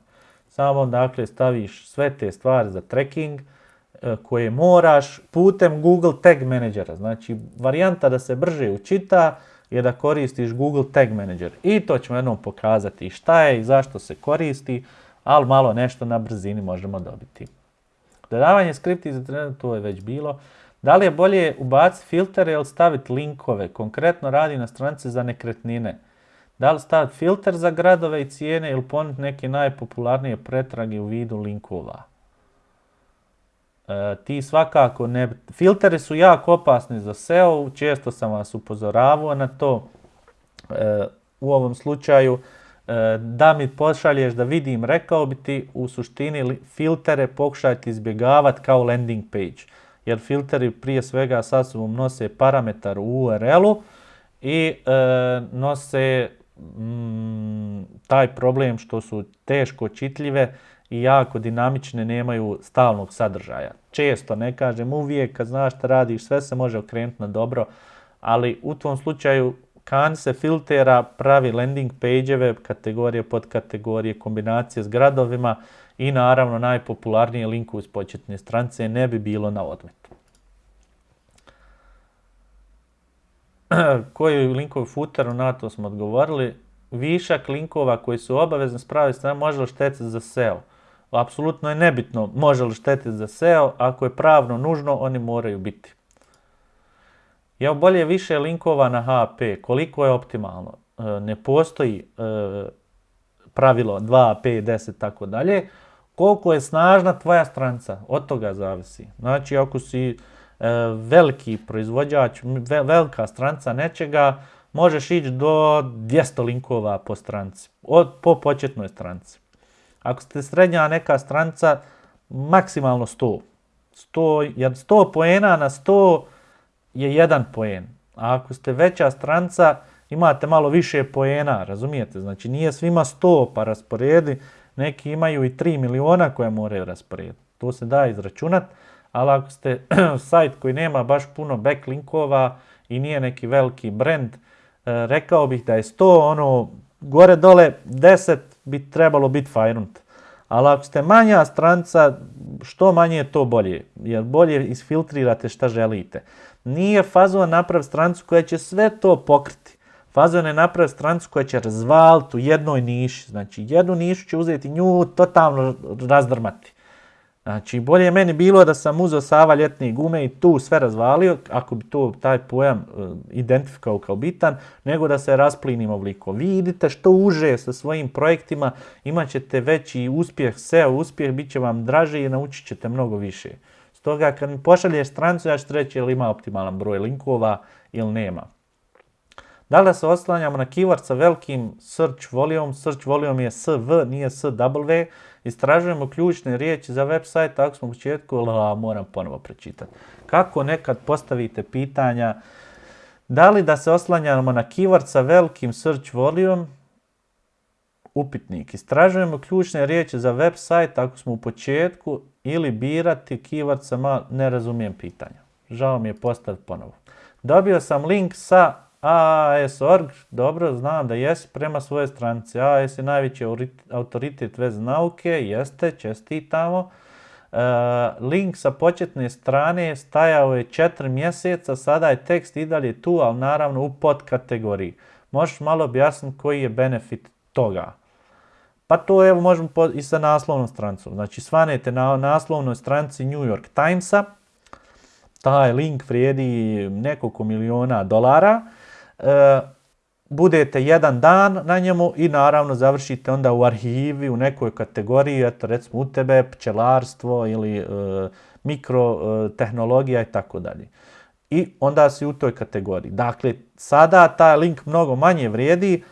Samo dakle staviš sve te stvari za tracking e, koje moraš putem Google Tag Managera. Znači varijanta da se brže učita je da koristiš Google Tag Manager. I to ćemo jednom pokazati šta je i zašto se koristi, ali malo nešto na brzini možemo dobiti. Dodavanje skripti za trener, to je već bilo. Da li je bolje ubaciti filtere ili staviti linkove? Konkretno radi na stranici za nekretnine. Da li staviti filter za gradove i cijene ili ponuditi neke najpopularnije pretrage u vidu linkova? E, ti svakako ne... Filteri su jako opasni za SEO, često sam vas upozoravao na to. E, u ovom slučaju e, da mi pošalješ da vidim, rekao bi ti u suštini filtere pokušajte izbjegavati kao landing page jer filteri prije svega sa sobom nose parametar u URL-u i e, nose mm, taj problem što su teško čitljive i jako dinamične, nemaju stalnog sadržaja. Često, ne kažem uvijek, kad znaš šta radiš, sve se može okrenuti na dobro, ali u tom slučaju kan se filtera pravi landing page-eve, kategorije, podkategorije, kombinacije s gradovima, i naravno najpopularnije linku uz početne strance ne bi bilo na odmet. Koji linkovi footeru, na to smo odgovorili. Višak linkova koji su obavezni spraviti strane može li štetiti za SEO? apsolutno je nebitno može li štetiti za SEO, ako je pravno nužno, oni moraju biti. Ja bolje više linkova na HP, koliko je optimalno? E, ne postoji e, pravilo 2, 5, 10, tako dalje. Koliko je snažna tvoja stranca, od toga zavisi. Znači, ako si e, veliki proizvođač, velika stranca nečega, možeš ići do 200 linkova po stranci, od, po početnoj stranci. Ako ste srednja neka stranca, maksimalno 100. 100 jer 100 poena na 100 je jedan poen. A ako ste veća stranca, imate malo više poena, razumijete? Znači nije svima 100 pa rasporedi, neki imaju i 3 miliona koje moraju rasporediti. To se da izračunat, ali ako ste sajt koji nema baš puno backlinkova i nije neki veliki brand, e, rekao bih da je 100, ono, gore dole 10 bi trebalo biti fajnunt. Ali ako ste manja stranca, što manje je to bolje, jer bolje isfiltrirate šta želite. Nije fazon naprav strancu koja će sve to pokriti. Fazon je naprav strancu koja će razvaliti u jednoj niši. Znači jednu nišu će uzeti nju totalno razdrmati. Znači, bolje je meni bilo da sam uzeo Sava ljetne gume i tu sve razvalio, ako bi to taj pojam uh, identifikao kao bitan, nego da se rasplinimo ovoliko. Vi idite što uže sa svojim projektima, imat ćete veći uspjeh, SEO uspjeh, bit će vam draže i naučit ćete mnogo više. Stoga, kad mi pošalješ strancu, ja ću reći ili ima optimalan broj linkova ili nema. Da se oslanjamo na keyword sa velikim search volume, search volume je SV, nije SW, Istražujemo ključne riječi za web sajt, ako smo u početku, moram ponovo pročitati. Kako nekad postavite pitanja, da li da se oslanjamo na keyword sa velikim search volume, upitnik. Istražujemo ključne riječi za web sajt ako smo u početku ili birati keyword sa mal... ne razumijem pitanja. Žao mi je postaviti ponovo. Dobio sam link sa AAS.org, dobro, znam da jesi prema svoje stranici. AAS je najveći autoritet vez nauke, jeste, čestitamo. Uh, link sa početne strane stajao je 4 mjeseca, sada je tekst i dalje tu, ali naravno u podkategoriji. Možeš malo objasniti koji je benefit toga? Pa to evo možemo i sa naslovnom stranicom. Znači svanete na naslovnoj stranici New York Timesa, taj link vrijedi nekoliko miliona dolara, e, budete jedan dan na njemu i naravno završite onda u arhivi u nekoj kategoriji, eto recimo u tebe, pčelarstvo ili e, mikrotehnologija i tako dalje. I onda si u toj kategoriji. Dakle, sada taj link mnogo manje vrijedi,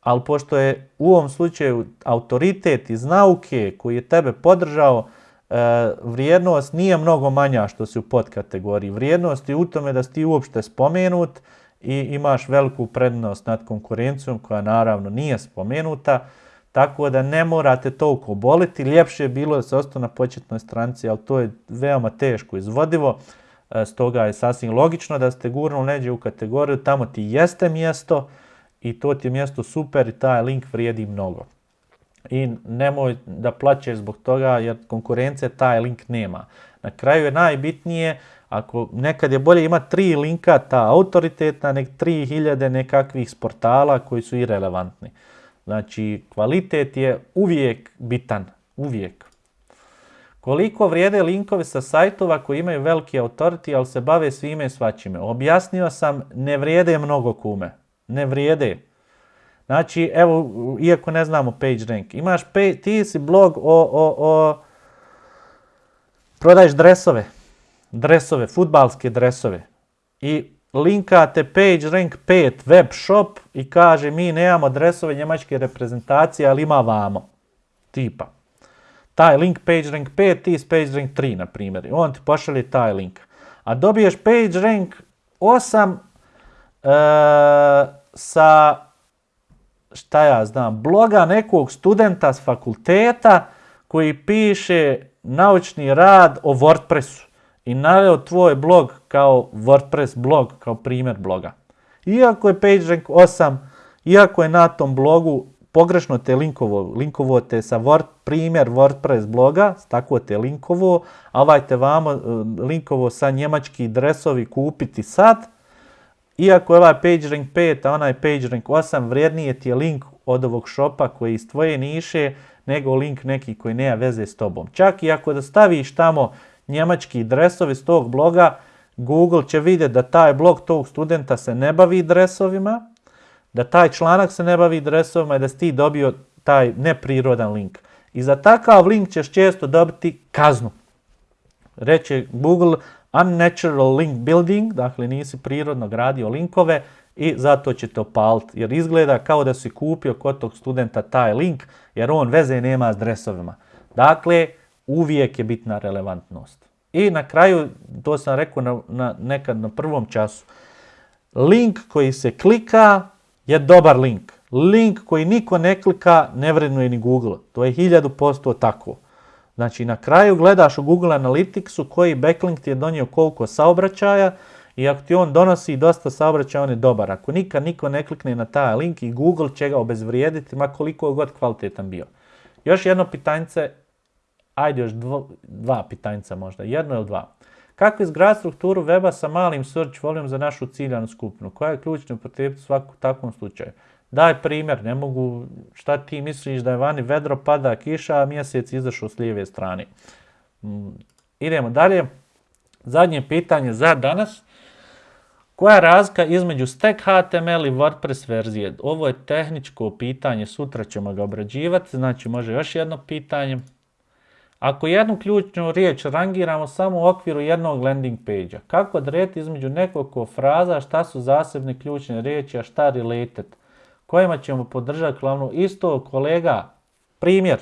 ali pošto je u ovom slučaju autoritet iz nauke koji je tebe podržao, e, vrijednost nije mnogo manja što si u podkategoriji. Vrijednost je u tome da si ti uopšte spomenut, i imaš veliku prednost nad konkurencijom koja naravno nije spomenuta, tako da ne morate toliko boliti. Ljepše je bilo da se ostao na početnoj stranici, ali to je veoma teško izvodivo, e, stoga je sasvim logično da ste gurnuli neđe u kategoriju, tamo ti jeste mjesto i to ti je mjesto super i taj link vrijedi mnogo. I nemoj da plaćeš zbog toga jer konkurencija taj link nema. Na kraju je najbitnije ako nekad je bolje imati tri linka ta autoritetna, nek 3000 nekakvih sportala koji su irelevantni. Znači, kvalitet je uvijek bitan, uvijek. Koliko vrijede linkovi sa sajtova koji imaju veliki autority, ali se bave svime i svačime? Objasnio sam, ne vrijede mnogo kume. Ne vrijede. Znači, evo, iako ne znamo PageRank, imaš, ti si blog o, o, o, prodaješ dresove dresove, futbalske dresove i linkate page rank 5 web shop i kaže mi nemamo dresove njemačke reprezentacije, ali ima vamo. Tipa. Taj link page rank 5, ti page rank 3, na primjer. I on ti pošalje taj link. A dobiješ page rank 8 e, sa, šta ja znam, bloga nekog studenta s fakulteta koji piše naučni rad o WordPressu i naveo tvoj blog kao WordPress blog, kao primjer bloga. Iako je PageRank 8, iako je na tom blogu pogrešno te linkovo, linkovo te sa Word, primjer WordPress bloga, tako te linkovo, a ovaj te vamo e, linkovo sa njemački dresovi kupiti sad, iako je ovaj PageRank 5, a onaj PageRank 8, vrijednije ti je link od ovog shopa koji iz tvoje niše, nego link neki koji nema veze s tobom. Čak i ako da staviš tamo njemački dresovi s tog bloga, Google će vidjeti da taj blog tog studenta se ne bavi dresovima, da taj članak se ne bavi dresovima i da si ti dobio taj neprirodan link. I za takav link ćeš često dobiti kaznu. Reće Google unnatural link building, dakle nisi prirodno gradio linkove i zato će to opaliti. Jer izgleda kao da si kupio kod tog studenta taj link, jer on veze nema s dresovima. Dakle, uvijek je bitna relevantnost. I na kraju, to sam rekao na, na, nekad na prvom času, link koji se klika je dobar link. Link koji niko ne klika ne vrednuje ni Google. To je hiljadu posto tako. Znači na kraju gledaš u Google Analyticsu koji backlink ti je donio koliko saobraćaja i ako ti on donosi dosta saobraćaja on je dobar. Ako nikad niko ne klikne na taj link i Google će ga obezvrijediti ma koliko god kvalitetan bio. Još jedno pitanjce, ajde još dvo, dva pitanjca možda, jedno ili dva. Kako izgraditi strukturu weba sa malim search volume za našu ciljanu skupinu? Koja je ključna upotrijebiti u takvom slučaju? Daj primjer, ne mogu, šta ti misliš da je vani vedro, pada kiša, a mjesec izašao s lijeve strane. Mm, idemo dalje. Zadnje pitanje za danas. Koja je razlika između Stack HTML i WordPress verzije? Ovo je tehničko pitanje, sutra ćemo ga obrađivati, znači može još jedno pitanje. Ako jednu ključnu riječ rangiramo samo u okviru jednog landing page-a, kako odrediti između nekoliko fraza šta su zasebne ključne riječi, a šta related? Kojima ćemo podržati glavnu isto kolega, primjer,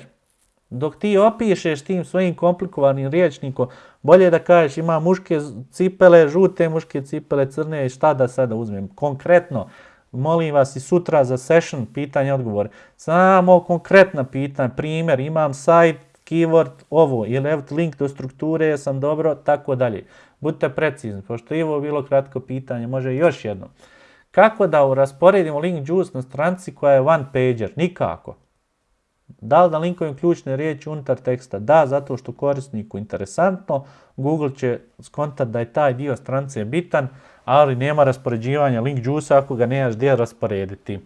dok ti opišeš tim svojim komplikovanim riječnikom, bolje da kažeš ima muške cipele, žute muške cipele, crne i šta da sada uzmem. Konkretno, molim vas i sutra za session pitanje odgovor. Samo konkretna pitanja, primjer, imam sajt, keyword, ovo, ili evo link do strukture, jesam dobro, tako dalje. Budite precizni, pošto je ovo bilo kratko pitanje, može još jedno. Kako da rasporedimo link juice na stranci koja je one pager? Nikako. Da li da linkujem ključne riječi unutar teksta? Da, zato što korisniku interesantno. Google će skontati da je taj dio strance bitan, ali nema raspoređivanja link juice ako ga nemaš gdje rasporediti.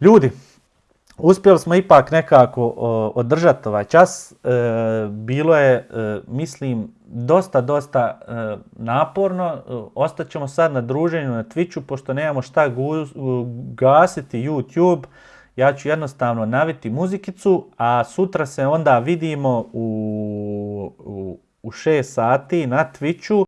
Ljudi, uspjeli smo ipak nekako održati ovaj čas. E, bilo je, e, mislim, dosta, dosta e, naporno. Ostaćemo sad na druženju na Twitchu, pošto nemamo šta gasiti YouTube. Ja ću jednostavno naviti muzikicu, a sutra se onda vidimo u, u, u 6 sati na Twitchu.